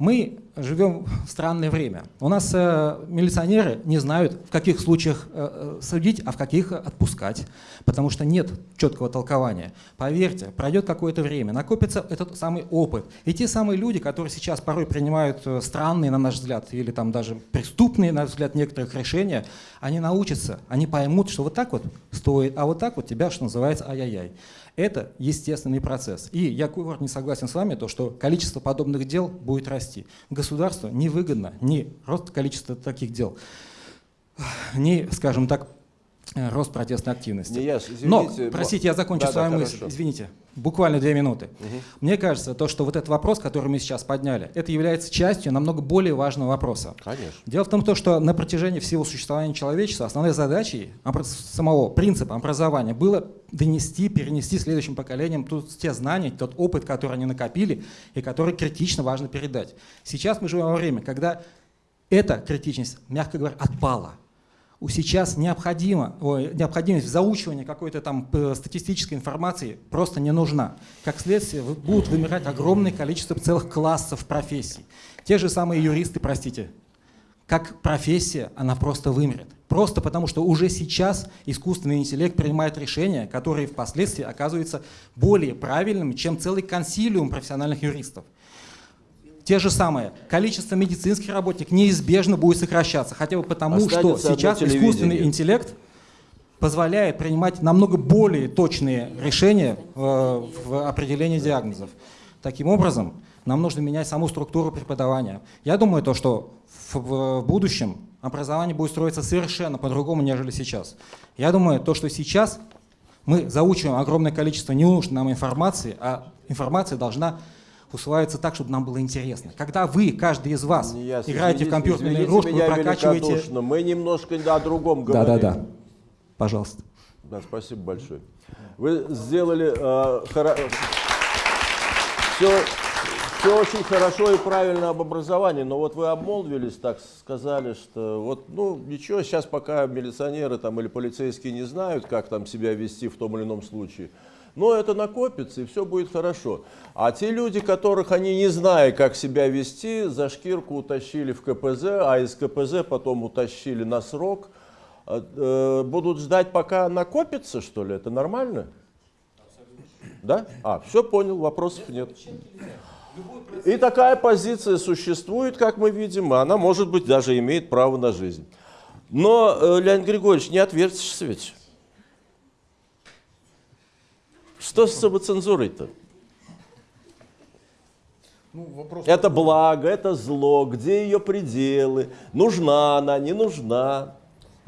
Мы живем в странное время. У нас э, милиционеры не знают, в каких случаях э, э, судить, а в каких отпускать, потому что нет четкого толкования. Поверьте, пройдет какое-то время, накопится этот самый опыт. И те самые люди, которые сейчас порой принимают э, странные, на наш взгляд, или там даже преступные, на наш взгляд, некоторых решения, они научатся, они поймут, что вот так вот стоит, а вот так вот тебя, что называется, ай-яй-яй. Это естественный процесс. И я не согласен с вами, то, что количество подобных дел будет расти. Государству невыгодно ни рост количества таких дел, ни, скажем так, рост протестной активности. Не, я, Но, извините, простите, я закончу Да, да, свою мысль. хорошо. Извините, буквально две минуты. Мне кажется, то, что вот этот вопрос, который мы сейчас подняли, это является частью намного более важного вопроса. Конечно. Дело в том, то, что на протяжении всего существования человечества основной задачей самого принципа образования было донести, перенести следующим поколениям тут те знания, тот опыт, который они накопили и который критично важно передать. Сейчас мы живем во время, когда эта критичность, мягко говоря, отпала. Сейчас необходимо, ой, необходимость в заучивании какой-то там э, статистической информации просто не нужна. Как следствие, будут вымирать огромное количество целых классов профессий. Те же самые юристы, простите, как профессия, она просто вымрет. Просто потому, что уже сейчас искусственный интеллект принимает решения, которые впоследствии оказываются более правильными, чем целый консилиум профессиональных юристов. Те же самые. Количество медицинских работников неизбежно будет сокращаться, хотя бы потому, что Останется одно сейчас искусственный интеллект позволяет принимать намного более точные решения э, в определении диагнозов. Таким образом, нам нужно менять саму структуру преподавания. Я думаю, то, что в, в будущем образование будет строиться совершенно по-другому, нежели сейчас. Я думаю, то, что сейчас мы заучиваем огромное количество ненужной нам информации, а информация должна усваиваться так, чтобы нам было интересно. Когда вы, каждый из вас, Не ясно. играете в компьютерную игрушку, вы прокачиваете... Мы немножко о другом говорим. Да-да-да. Пожалуйста. Да, спасибо большое. Вы сделали все, все очень хорошо и правильно об образовании, но вот вы обмолвились, так сказали, что вот, ну, ничего, сейчас пока милиционеры там или полицейские не знают, как там себя вести в том или ином случае, но это накопится, и все будет хорошо. А те люди, которых они не зная, как себя вести, за шкирку утащили в КПЗ, а из КПЗ потом утащили на срок, э, э, будут ждать, пока накопится, что ли? Это нормально? Да? А, все понял, вопросов нет. И такая позиция существует, как мы видим, и она, может быть, даже имеет право на жизнь. Но, э, Леонид Григорьевич, не отвертишься ведь. Что с самоцензурой-то? Ну, вопрос Это благо, это зло, где ее пределы, нужна она, не нужна.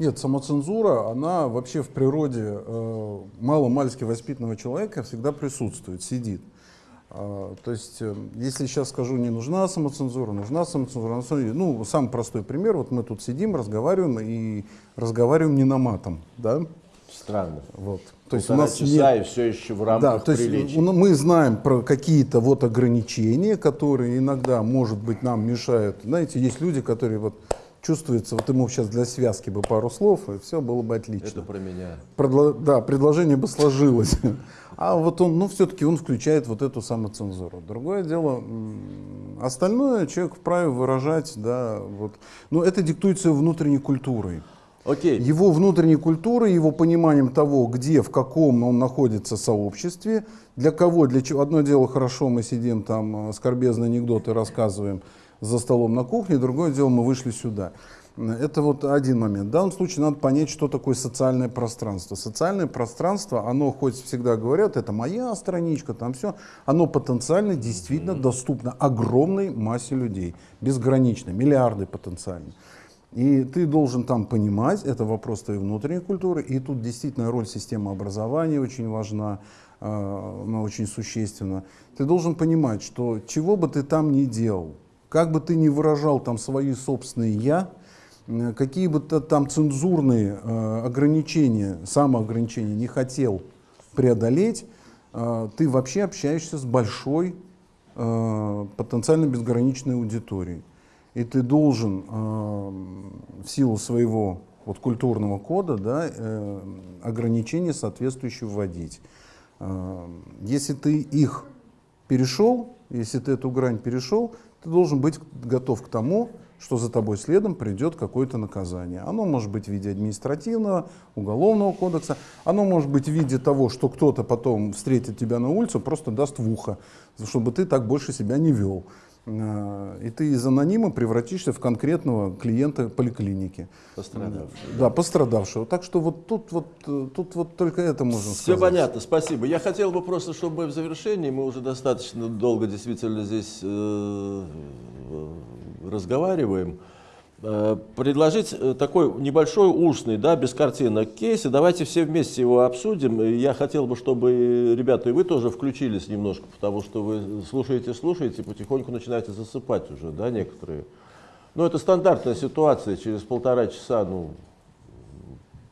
Нет, самоцензура, она вообще в природе э, мало-мальски воспитанного человека всегда присутствует, сидит. А, то есть, э, если сейчас скажу, не нужна самоцензура, нужна самоцензура, ну, самый простой пример, вот мы тут сидим, разговариваем и разговариваем не на матом, да, Странно. вот. То есть у нас часа нет- и все еще в да, рамках то есть приличий. мы знаем про какие-то вот ограничения, которые иногда, может быть, нам мешают. Знаете, есть люди, которые вот чувствуется, вот ему сейчас для связки бы пару слов, и все было бы отлично. Это про меня. Предло- да, предложение бы сложилось. А вот он, ну, все-таки он включает вот эту самоцензуру. Другое дело, остальное человек вправе выражать, да, вот. Но это диктуется внутренней культурой. Окей. Его внутренней культурой, его пониманием того, где, в каком он находится сообществе, для кого, для чего. Одно дело, хорошо, мы сидим там, э, скорбезные анекдоты рассказываем за столом на кухне, другое дело, мы вышли сюда. Это вот один момент. В данном случае надо понять, что такое социальное пространство. Социальное пространство, оно хоть всегда говорят, это моя страничка, там все, оно потенциально действительно доступно огромной массе людей, безгранично, миллиарды потенциально. И ты должен там понимать, это вопрос твоей внутренней культуры, и тут действительно роль системы образования очень важна, э, она очень существенна. Ты должен понимать, что чего бы ты там ни делал, как бы ты ни выражал там свои собственные «я», какие бы ты там цензурные э, ограничения, самоограничения не хотел преодолеть, э, ты вообще общаешься с большой потенциально безграничной аудиторией. И ты должен э, в силу своего вот, культурного кода да, э, ограничения соответствующие вводить. Э, если ты их перешел, если ты эту грань перешел, ты должен быть готов к тому, что за тобой следом придет какое-то наказание. Оно может быть в виде административного, уголовного кодекса, оно может быть в виде того, что кто-то потом встретит тебя на улице, просто даст в ухо, чтобы ты так больше себя не вел. Э, И ты из анонима превратишься в конкретного клиента поликлиники. Пострадавший. Да, пострадавшего. Так что вот тут вот, э, тут вот только это можно Все сказать. понятно, спасибо. Я хотел бы просто, чтобы мы в завершении, мы уже достаточно долго действительно здесь э, разговариваем, э, предложить э, такой небольшой устный, да, без картинок кейс, и давайте все вместе его обсудим. Я хотел бы, чтобы ребята и вы тоже включились немножко, потому что вы слушаете, слушаете, потихоньку начинаете засыпать уже, да, некоторые. Ну, это стандартная ситуация, через полтора часа, ну,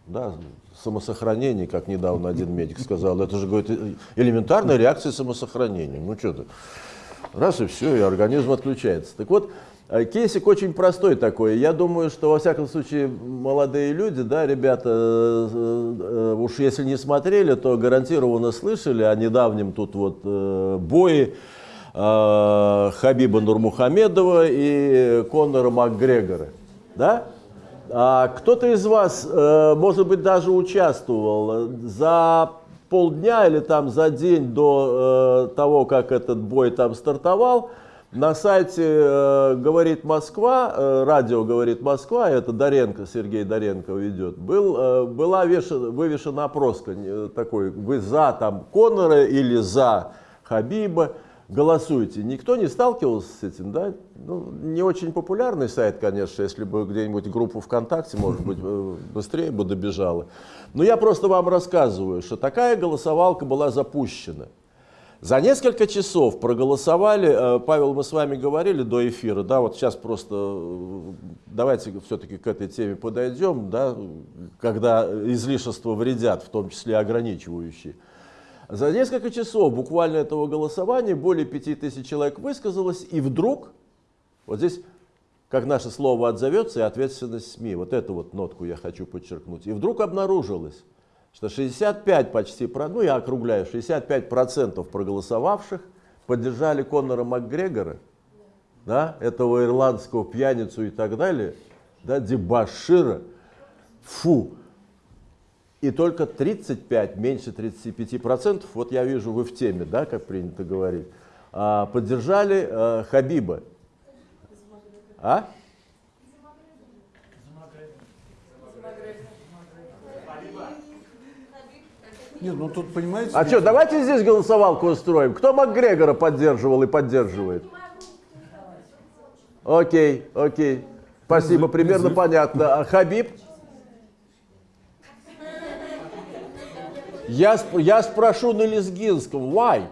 да, самосохранение, как недавно один медик сказал, это же, говорит, э- элементарная реакция самосохранения. Ну, что ты, раз и все, и организм отключается. Так вот, э, кейсик очень простой такой. Я думаю, что, во всяком случае, молодые люди, да, ребята, э, э, уж если не смотрели, то гарантированно слышали о недавнем тут вот э, бое Хабиба Нурмухамедова и Конора Макгрегора. Да? А кто-то из вас, может быть, даже участвовал за полдня или там за день до того, как этот бой там стартовал, на сайте э, «Говорит Москва», э, радио «Говорит Москва», это Доренко, Сергей Доренко ведет, был, э, была вешена, вывешена опроска э, такой, вы за там Конора или за Хабиба, голосуйте. Никто не сталкивался с этим, да? Ну, не очень популярный сайт, конечно, если бы где-нибудь группу ВКонтакте, может быть, э, быстрее бы добежала. Но я просто вам рассказываю, что такая голосовалка была запущена. За несколько часов проголосовали, э, Павел, мы с вами говорили до эфира, да, вот сейчас просто э, давайте все-таки к этой теме подойдем, да, когда излишества вредят, в том числе ограничивающие. За несколько часов буквально этого голосования более пяти тысяч человек высказалось, и вдруг, вот здесь, как наше слово отзовется, и ответственность СМИ, вот эту вот нотку я хочу подчеркнуть, и вдруг обнаружилось, что 65 почти, ну я округляю, 65 процентов проголосовавших поддержали Конора Макгрегора, да, этого ирландского пьяницу и так далее, да, дебашира, фу, и только 35, меньше 35 процентов, вот я вижу, вы в теме, да, как принято говорить, а, поддержали э, Хабиба. А? Нет, ну тут, понимаете, А что, давайте здесь голосовалку устроим. Кто Макгрегора поддерживал и поддерживает? Окей, окей. Спасибо, примерно понятно. А Хабиб? Я, сп- я спрошу на лезгинском. Why?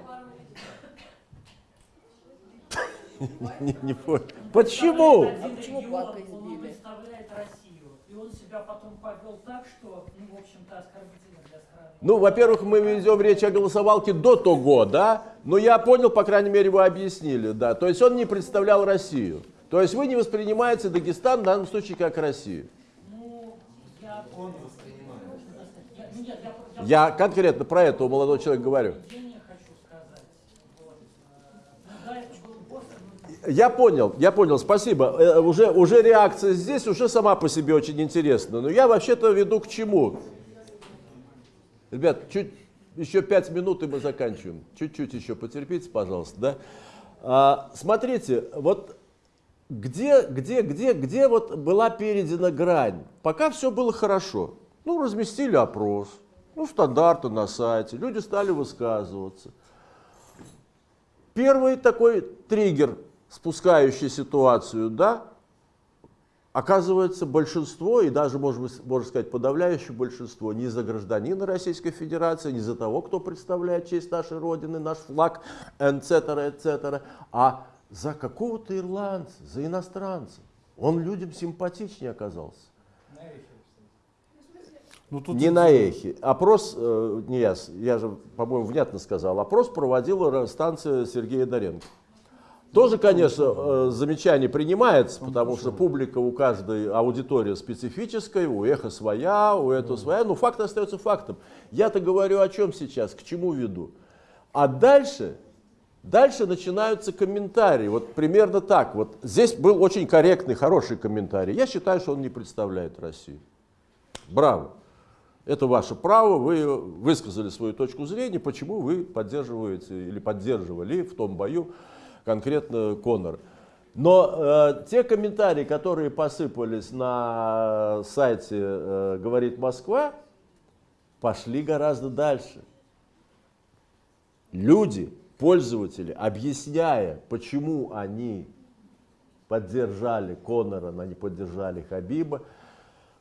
Не, не понял. Почему? Почему избили? представляет Россию. И он себя потом повел так, что, ну, в общем-то, оскорбительно. Ну, во-первых, мы ведем речь о голосовалке до того, да? Но я понял, по крайней мере, вы объяснили, да. То есть он не представлял Россию. То есть вы не воспринимаете Дагестан в данном случае как Россию? Я... Я, конкретно про этого молодого человека говорю. Я понял, я понял, спасибо. Э, Уже, уже реакция здесь уже сама по себе очень интересна. Но я вообще-то веду к чему? Ребят, чуть, еще пять минут и мы заканчиваем. Чуть-чуть еще потерпите, пожалуйста, да? А, смотрите, вот где, где, где, где вот была передана грань? Пока все было хорошо. Ну, разместили опрос, ну, стандарты на сайте, люди стали высказываться. Первый такой триггер, спускающий ситуацию, да, оказывается большинство, и даже, может быть, можно сказать, подавляющее большинство, не за гражданина Российской Федерации, не за того, кто представляет честь нашей Родины, наш флаг, etc., etc., а за какого-то ирландца, за иностранца. Он людям симпатичнее оказался. Ну, тут Не на эхе. Опрос, э, не я, я же, по-моему, внятно сказал, опрос проводила станция Сергея Доренко. Тоже, конечно, э, замечание принимается, потому что публика у каждой аудитории специфическая, у эхо своя, у этого своя, но факт остается фактом. Я-то говорю о чем сейчас, к чему веду. А дальше, дальше начинаются комментарии. Вот примерно так. Вот здесь был очень корректный, хороший комментарий. Я считаю, что он не представляет Россию. Браво. Это ваше право, вы высказали свою точку зрения, почему вы поддерживаете или поддерживали в том бою конкретно Конор. Но э, те комментарии, которые посыпались на сайте э, «Говорит Москва», пошли гораздо дальше. Люди, пользователи, объясняя, почему они поддержали Конора, но не поддержали Хабиба,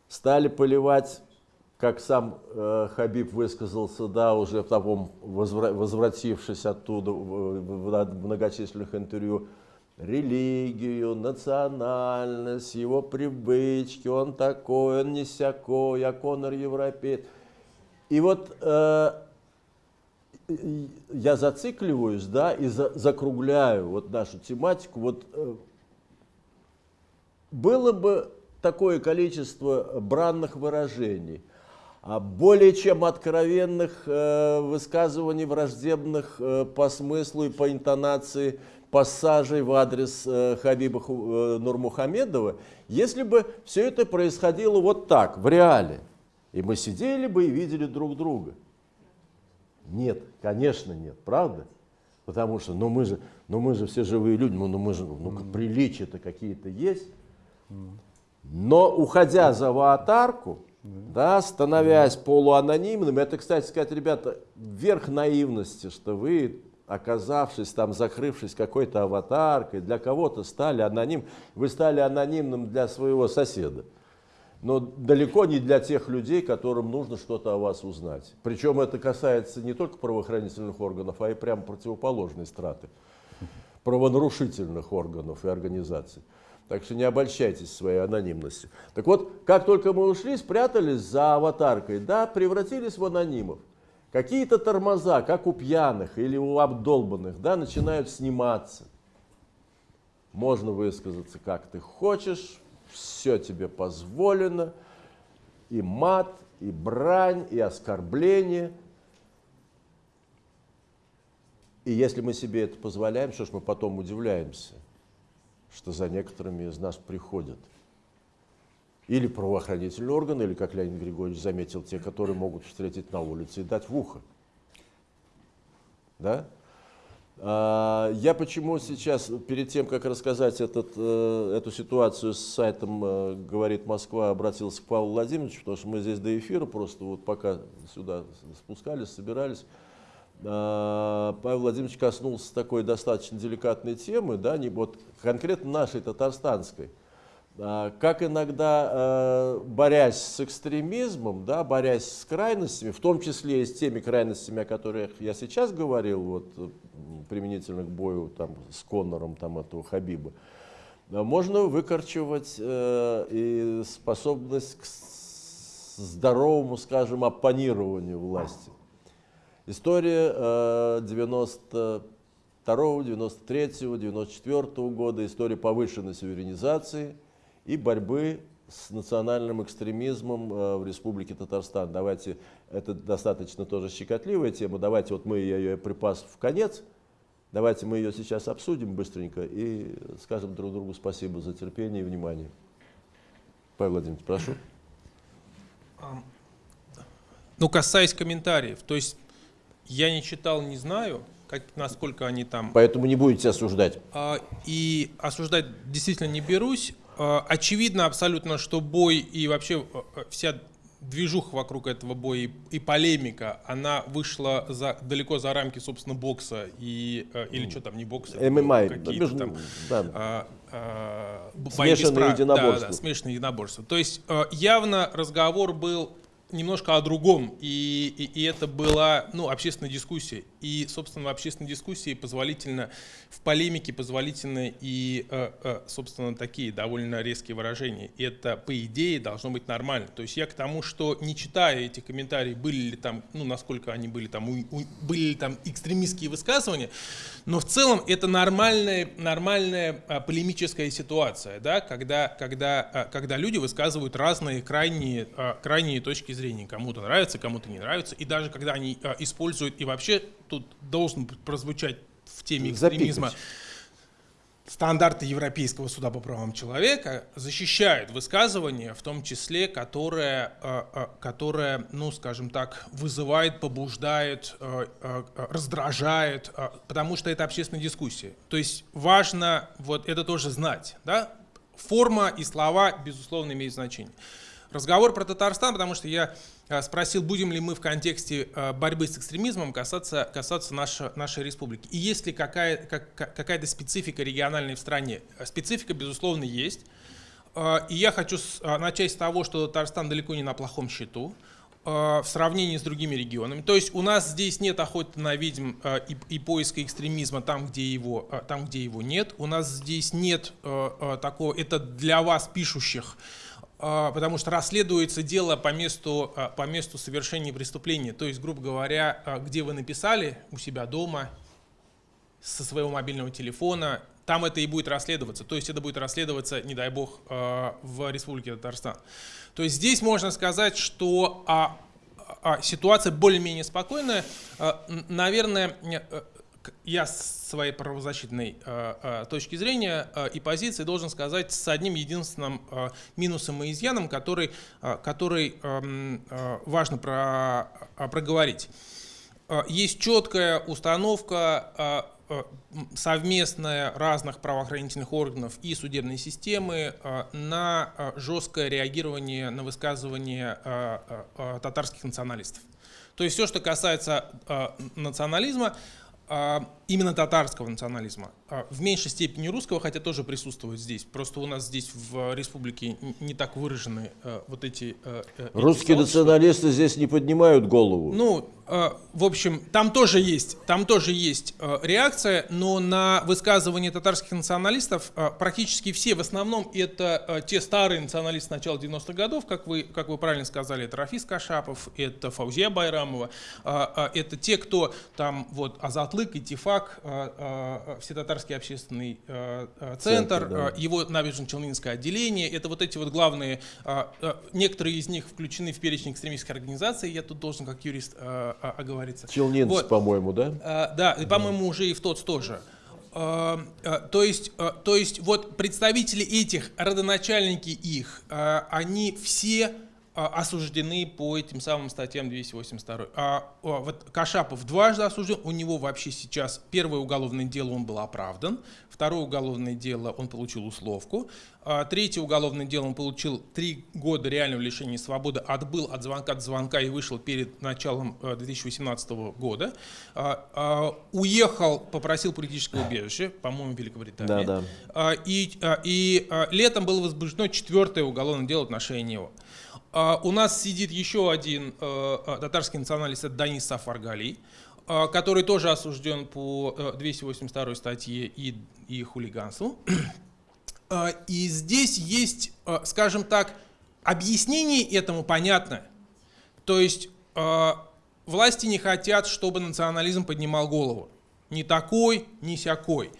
стали поливать, как сам э, Хабиб высказался, да, уже потом возвра- возвратившись оттуда в, в- в многочисленных интервью, религию, национальность, его привычки, он такой, он не сякой, а Конор европеец. И вот э, я зацикливаюсь, да, и за- закругляю вот нашу тематику. Вот э, было бы такое количество бранных выражений, более чем откровенных э, высказываний враждебных э, по смыслу и по интонации пассажей в адрес э, Хабиба Нурмухамедова, если бы все это происходило вот так, в реале, и мы сидели бы и видели друг друга. Нет, конечно нет, правда? Потому что, ну мы же, ну мы же все живые люди, ну, ну мы же, ну приличия-то какие-то есть. Но уходя за аватарку, да, становясь полуанонимным, это, кстати сказать, ребята, верх наивности, что вы, оказавшись там, закрывшись какой-то аватаркой, для кого-то стали аноним, вы стали анонимным для своего соседа. Но далеко не для тех людей, которым нужно что-то о вас узнать. Причем это касается не только правоохранительных органов, а и прямо противоположной страты правонарушительных органов и организаций. Так что не обольщайтесь своей анонимностью. Так вот, как только мы ушли, спрятались за аватаркой, да, превратились в анонимов. Какие-то тормоза, как у пьяных или у обдолбанных, да, начинают сниматься. Можно высказаться как ты хочешь, все тебе позволено, и мат, и брань, и оскорбление. И если мы себе это позволяем, что ж мы потом удивляемся, что за некоторыми из нас приходят. Или правоохранительные органы, или, как Леонид Григорьевич заметил, те, которые могут встретить на улице и дать в ухо. Да? А, Я почему сейчас, перед тем, как рассказать этот, э, эту ситуацию с сайтом э, «Говорит Москва», обратился к Павлу Владимировичу, потому что мы здесь до эфира просто вот пока сюда спускались, собирались, Павел Владимирович коснулся такой достаточно деликатной темы, да, не, вот конкретно нашей татарстанской. А, Как иногда, э, борясь с экстремизмом, да, борясь с крайностями, в том числе и с теми крайностями, о которых я сейчас говорил, вот, применительно к бою там, с Коннором там, этого Хабиба, а, можно выкорчевать э, и способность к здоровому, скажем, оппонированию власти. История э, 92 92, 93, 94 года, история повышенной суверенизации и борьбы с национальным экстремизмом э, в Республике Татарстан. Давайте, это достаточно тоже щекотливая тема, давайте вот мы ее припас в конец, давайте мы ее сейчас обсудим быстренько и скажем друг другу спасибо за терпение и внимание. Павел Владимирович, прошу. Ну, касаясь комментариев, то есть я не читал, не знаю, как, насколько они там... Поэтому не будете осуждать. А, И осуждать действительно не берусь. А, Очевидно абсолютно, что бой и вообще а, а, вся движуха вокруг этого боя и, и полемика, она вышла за, далеко за рамки, собственно, бокса и, а, или что там, не бокса, ММА, какие-то там да. а, а, Смешанные единоборства. Да, да, смешанные единоборства. То есть явно разговор был немножко о другом, и, и, и это была ну, общественная дискуссия. И, собственно, в общественной дискуссии позволительно, в полемике позволительны и, э, э, собственно, такие довольно резкие выражения. И это, по идее, должно быть нормально. То есть я к тому, что не читая эти комментарии, были ли там, ну, насколько они были там, у- у- были ли там экстремистские высказывания, но в целом это нормальная, нормальная а, полемическая ситуация, да, когда, когда, а, когда люди высказывают разные крайние, а, крайние точки зрения. Кому-то нравится, кому-то не нравится. И даже когда они а, используют, и вообще тут должен прозвучать в теме экстремизма, Запикать. стандарты Европейского суда по правам человека защищают высказывание, в том числе, которое, э, э, которое ну, скажем так, вызывает, побуждает, э, раздражает, потому что это общественная дискуссия. То есть важно вот это тоже знать. Да? Форма и слова, безусловно, имеют значение. Разговор про Татарстан, потому что я э, спросил, будем ли мы в контексте э, борьбы с экстремизмом касаться, касаться наша- нашей республики. И есть ли какая, как- как- какая-то специфика региональной в стране? Специфика, безусловно, есть. Э, И я хочу начать с того, что Татарстан далеко не на плохом счету в сравнении с другими регионами. То есть у нас здесь нет охоты на ведьм и, и поиска экстремизма там, где его, там, где его нет. У нас здесь нет такого, это для вас пишущих, а, потому что расследуется дело по месту, а, по месту совершения преступления. То есть, грубо говоря, а, где вы написали у себя дома, со своего мобильного телефона, там это и будет расследоваться. То есть это будет расследоваться, не дай бог, а, в Республике Татарстан. То есть здесь можно сказать, что а, а, ситуация более-менее спокойная. А, Наверное, э, я с своей правозащитной э, э, точки зрения э, и позиции должен сказать с одним единственным минусом и изъяном, который, который эм, важно про- проговорить. Есть четкая установка совместная разных правоохранительных органов и судебной системы на жесткое реагирование на высказывания э, татарских националистов. То есть все, что касается национализма, именно татарского национализма, э, в меньшей степени русского, хотя тоже присутствует здесь. Просто у нас здесь в республике н- не так выражены э, вот эти... э, э, эти Русские сообщества. националисты здесь не поднимают голову. Ну, э, в общем, там тоже есть, там тоже есть э, реакция, но на высказывания татарских националистов э, практически все, в основном это э, те старые националисты начала 90-х годов, как вы, как вы правильно сказали, это Рафис Кашапов, это Фаузия Байрамова, э, э, это те, кто там вот Азатлык, Итифак, э, э, Всетатарский общественный э, э, центр, Центр, да. э, его набережно-челнинское отделение. Это вот эти вот главные, некоторые из них включены в перечень экстремистских организаций, я тут должен как юрист оговориться. Челнинцы, Вот. по-моему, да? А, Да, и, по-моему, уже и в ТОЦ тоже. А, а, То есть, а, то есть вот представители этих, родоначальники их, а, они все а, осуждены по этим самым статьям 282. А, а, вот Кашапов дважды осужден, у него вообще сейчас первое уголовное дело он был оправдан, второе уголовное дело он получил условку, а, третье уголовное дело он получил три года реального лишения свободы, отбыл от звонка до звонка и вышел перед началом э, 2018 года, А, а, уехал, попросил политическое убежище, по-моему, в Великобритании. Да, да. А, И, а, и а, летом было возбуждено четвертое уголовное дело в отношении него. А, У нас сидит еще один э, э, татарский националист, это Данис Сафаргали, э, который тоже осужден по э, 282 статье и, и хулиганству. И здесь есть, скажем так, объяснение этому понятно. То есть власти не хотят, чтобы национализм поднимал голову. не такой, не сякой.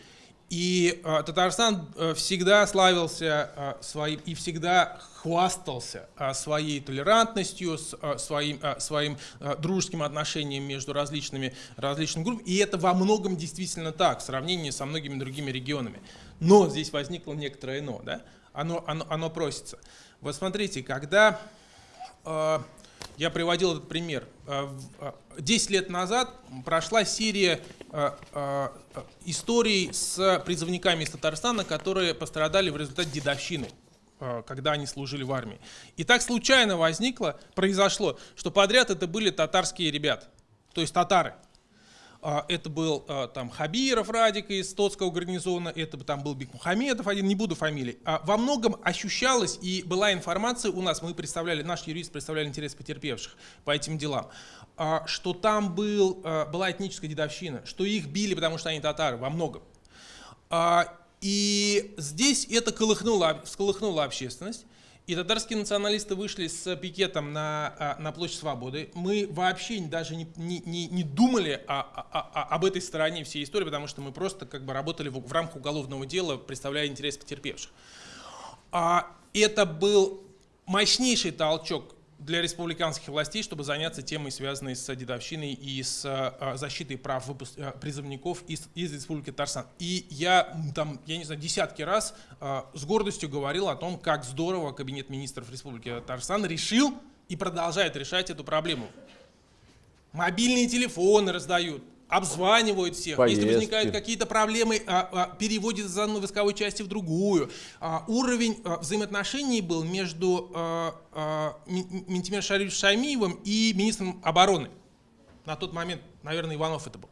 И э, Татарстан э, всегда славился э, своим и всегда хвастался э, своей толерантностью, с, э, своим, э, своим э, дружеским отношением между различными, различными группами. И это во многом действительно так в сравнении со многими другими регионами. Но здесь возникло некоторое но, да? Оно, оно, оно просится. Вот смотрите, когда э, я приводил этот пример. Э, э, 10 лет назад прошла серия э, историй с призывниками из Татарстана, которые пострадали в результате дедовщины когда они служили в армии. И так случайно возникло, произошло, что подряд это были татарские ребята, то есть татары. А, Это был а, там Хабиров Радик из Тотского гарнизона, это там был Бекмухамедов один, не буду фамилий. А Во многом ощущалось и была информация у нас, мы представляли, наш юрист представляли интерес потерпевших по этим делам, что там был, была этническая дедовщина, что их били, потому что они татары, во многом. И здесь это колыхнуло, всколыхнуло общественность. И татарские националисты вышли с пикетом на, а, на площадь Свободы. Мы вообще даже не, не, не- думали о- о- о- об этой стороне всей истории, потому что мы просто как бы работали в, в рамках уголовного дела, представляя интерес потерпевших. А это был мощнейший толчок для республиканских властей, чтобы заняться темой, связанной с дедовщиной и с а, защитой прав выпуск- а, призывников из, из Республики Татарстан. И я там, я не знаю, десятки раз а, с гордостью говорил о том, как здорово Кабинет министров Республики Татарстан решил и продолжает решать эту проблему. Мобильные телефоны раздают, обзванивают всех. Поездки. Если возникают какие-то проблемы, а, а, переводят из одной войсковой части в другую. А, уровень а, взаимоотношений был между а, а, Ментимер Шариф Шаймиевым и министром обороны. На тот момент, наверное, Иванов это был.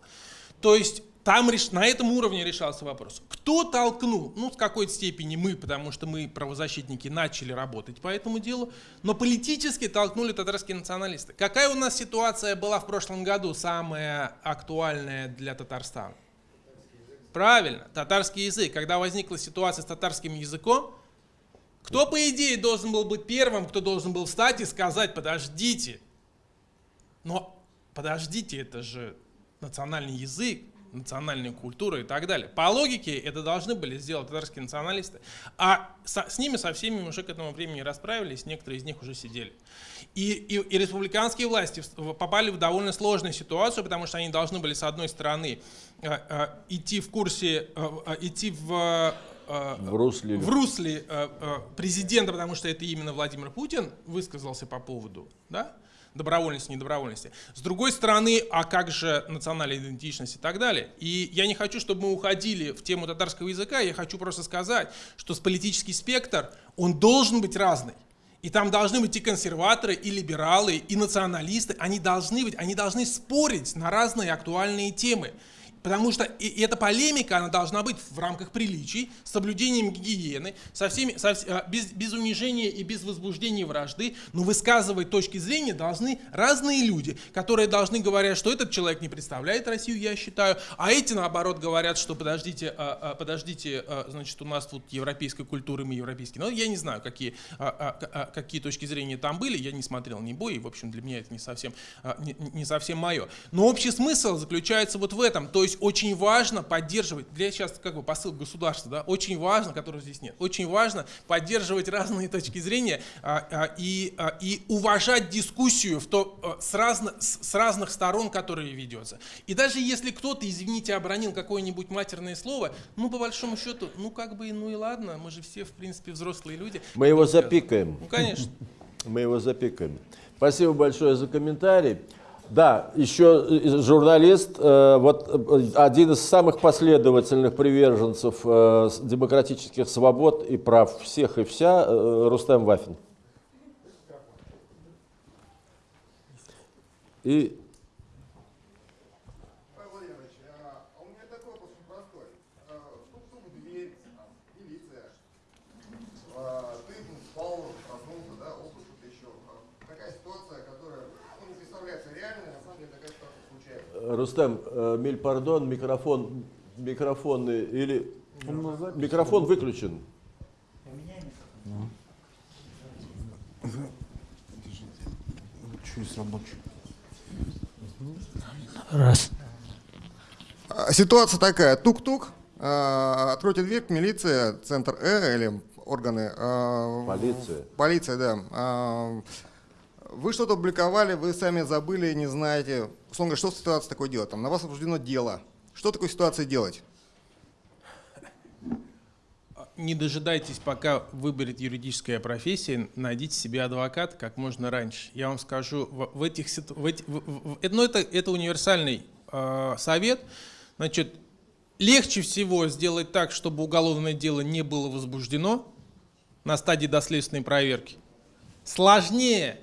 То есть там реш- на этом уровне решался вопрос. Кто толкнул? Ну, в какой-то степени мы, потому что мы, правозащитники, начали работать по этому делу, но политически толкнули татарские националисты. Какая у нас ситуация была в прошлом году, самая актуальная для Татарстана? Правильно, татарский язык. Когда возникла ситуация с татарским языком, кто, по идее, должен был быть первым, кто должен был встать и сказать, подождите, но подождите, это же национальный язык, национальная культура и так далее. По логике это должны были сделать татарские националисты. А со- с ними, со всеми уже к этому времени расправились, некоторые из них уже сидели. И, и- и республиканские власти попали в довольно сложную ситуацию, потому что они должны были, с одной стороны, э, э, идти в курсе, э, э, идти в э, В русле. в русле э, президента, потому что это именно Владимир Путин высказался по поводу да, добровольности, недобровольности. С другой стороны, а как же национальная идентичность и так далее. И я не хочу, чтобы мы уходили в тему татарского языка, я хочу просто сказать, что с политический спектр, он должен быть разный. И там должны быть и консерваторы, и либералы, и националисты. Они должны быть, они должны спорить на разные актуальные темы. Потому что и эта полемика, она должна быть в рамках приличий, с соблюдением гигиены, со всеми, со а, без, без унижения и без возбуждения вражды, но высказывать точки зрения должны разные люди, которые должны говорить, что этот человек не представляет Россию, я считаю, а эти, наоборот, говорят, что подождите, а, а, подождите, значит, у нас тут европейская культура, мы европейские. Но я не знаю, какие, какие точки зрения там были, я не смотрел ни бой, в общем, для меня это не совсем, не, не совсем мое. Но общий смысл заключается вот в этом, то есть очень важно поддерживать, для сейчас как бы посыл государства, да, очень важно, которого здесь нет, очень важно поддерживать разные точки зрения а, а, и, а, и уважать дискуссию в то, а, с, разно, с, с разных сторон, которые ведется. И даже если кто-то, извините, обронил какое-нибудь матерное слово, ну, по большому счету, ну, как бы, ну и ладно, мы же все, в принципе, взрослые люди. Мы его запикаем. Ну, конечно. Мы его запикаем. Спасибо большое за комментарий. Да, еще э, журналист, э, вот э, один из самых последовательных приверженцев демократических свобод и прав всех и вся, Рустем Вафин. И Павел Владимирович, а а у меня такой вопрос очень простой. А, Стук-стук в дверь, там, милиция. А, Ты ну, спал, проснулся, да, опыт что-то еще. А, Такая ситуация, которая ну, не представляется реальной, на самом деле такая ситуация э, Рустем, э, миль пардон, микрофон, микрофоны или микрофон выключен. Есть рабочий? Раз. А, Ситуация такая. Тук-тук. а, Откройте дверь, милиция, центр Э или органы. а, Полиция. Полиция, да. Вы что-то опубликовали, вы сами забыли, не знаете. Условно что в ситуации такое делать? Там, на вас возбуждено дело. Что такой ситуации делать? Не дожидайтесь, пока выберет юридическая профессия, найдите себе адвоката как можно раньше. Я вам скажу, в, этих ситу- в эти- в- в- в- это, ну, это, это универсальный э, совет. Значит, легче всего сделать так, чтобы уголовное дело не было возбуждено на стадии доследственной проверки. Сложнее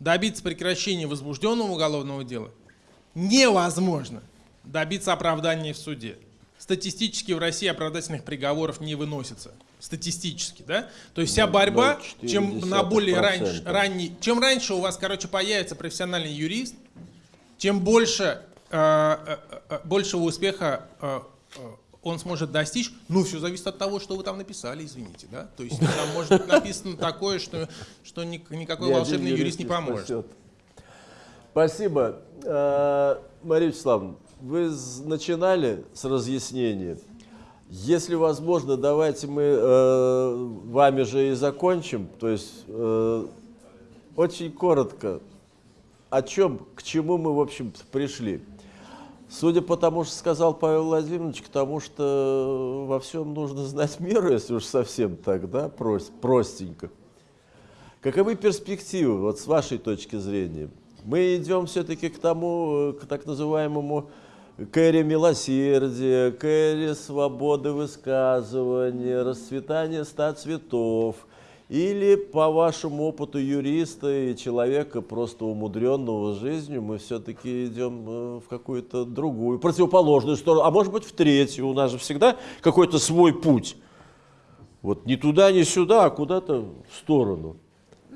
добиться прекращения возбужденного уголовного дела невозможно добиться оправдания в суде. Статистически в России оправдательных приговоров не выносится. Статистически, да? То есть вся Ну, борьба, 0,4%. чем на более раньше, ранний, чем раньше у вас, короче, появится профессиональный юрист, тем больше, э, э, э, большего успеха э, э, он сможет достичь. Ну, все зависит от того, что вы там написали, извините, да? То есть там может быть написано такое, что, что ни- никакой волшебный юрист не поможет. Спасибо. Э, Мария Вячеславовна, вы начинали с разъяснения. Если возможно, давайте мы э, вами же и закончим. То есть э, очень коротко, о чем, к чему мы, в общем пришли. Судя по тому, что сказал Павел Владимирович, к тому, что во всем нужно знать меру, если уж совсем так, да, прос- простенько. Каковы перспективы, вот с вашей точки зрения? Мы идем все-таки к тому, к так называемому к эре милосердия, к эре свободы высказывания, расцветания ста цветов, или по вашему опыту юриста и человека, просто умудренного жизнью, мы все-таки идем э, в какую-то другую, противоположную сторону, а может быть в третью. У нас же всегда какой-то свой путь. Вот не туда, не сюда, а куда-то в сторону.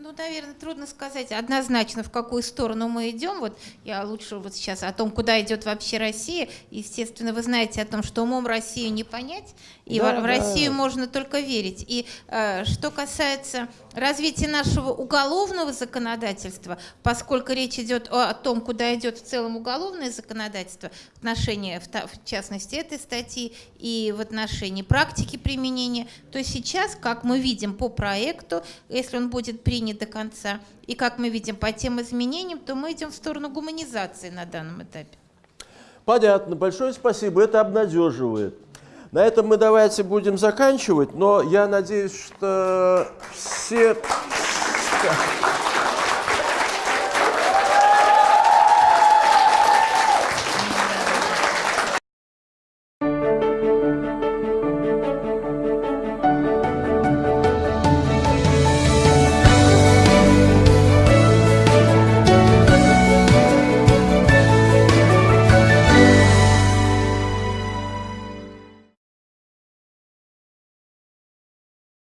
Ну, наверное, трудно сказать однозначно, в какую сторону мы идем. Вот я лучше вот сейчас о том, куда идет вообще Россия. Естественно, вы знаете о том, что умом Россию не понять, и Да, в, в да. Россию можно только верить. И э, что касается развития нашего уголовного законодательства, поскольку речь идет о, о том, куда идет в целом уголовное законодательство, в отношении, в, в частности, этой статьи и в отношении практики применения, то сейчас, как мы видим по проекту, если он будет принят до конца, и как мы видим по тем изменениям, то мы идем в сторону гуманизации на данном этапе. Понятно, большое спасибо, это обнадеживает. На этом мы давайте будем заканчивать, но я надеюсь, что все...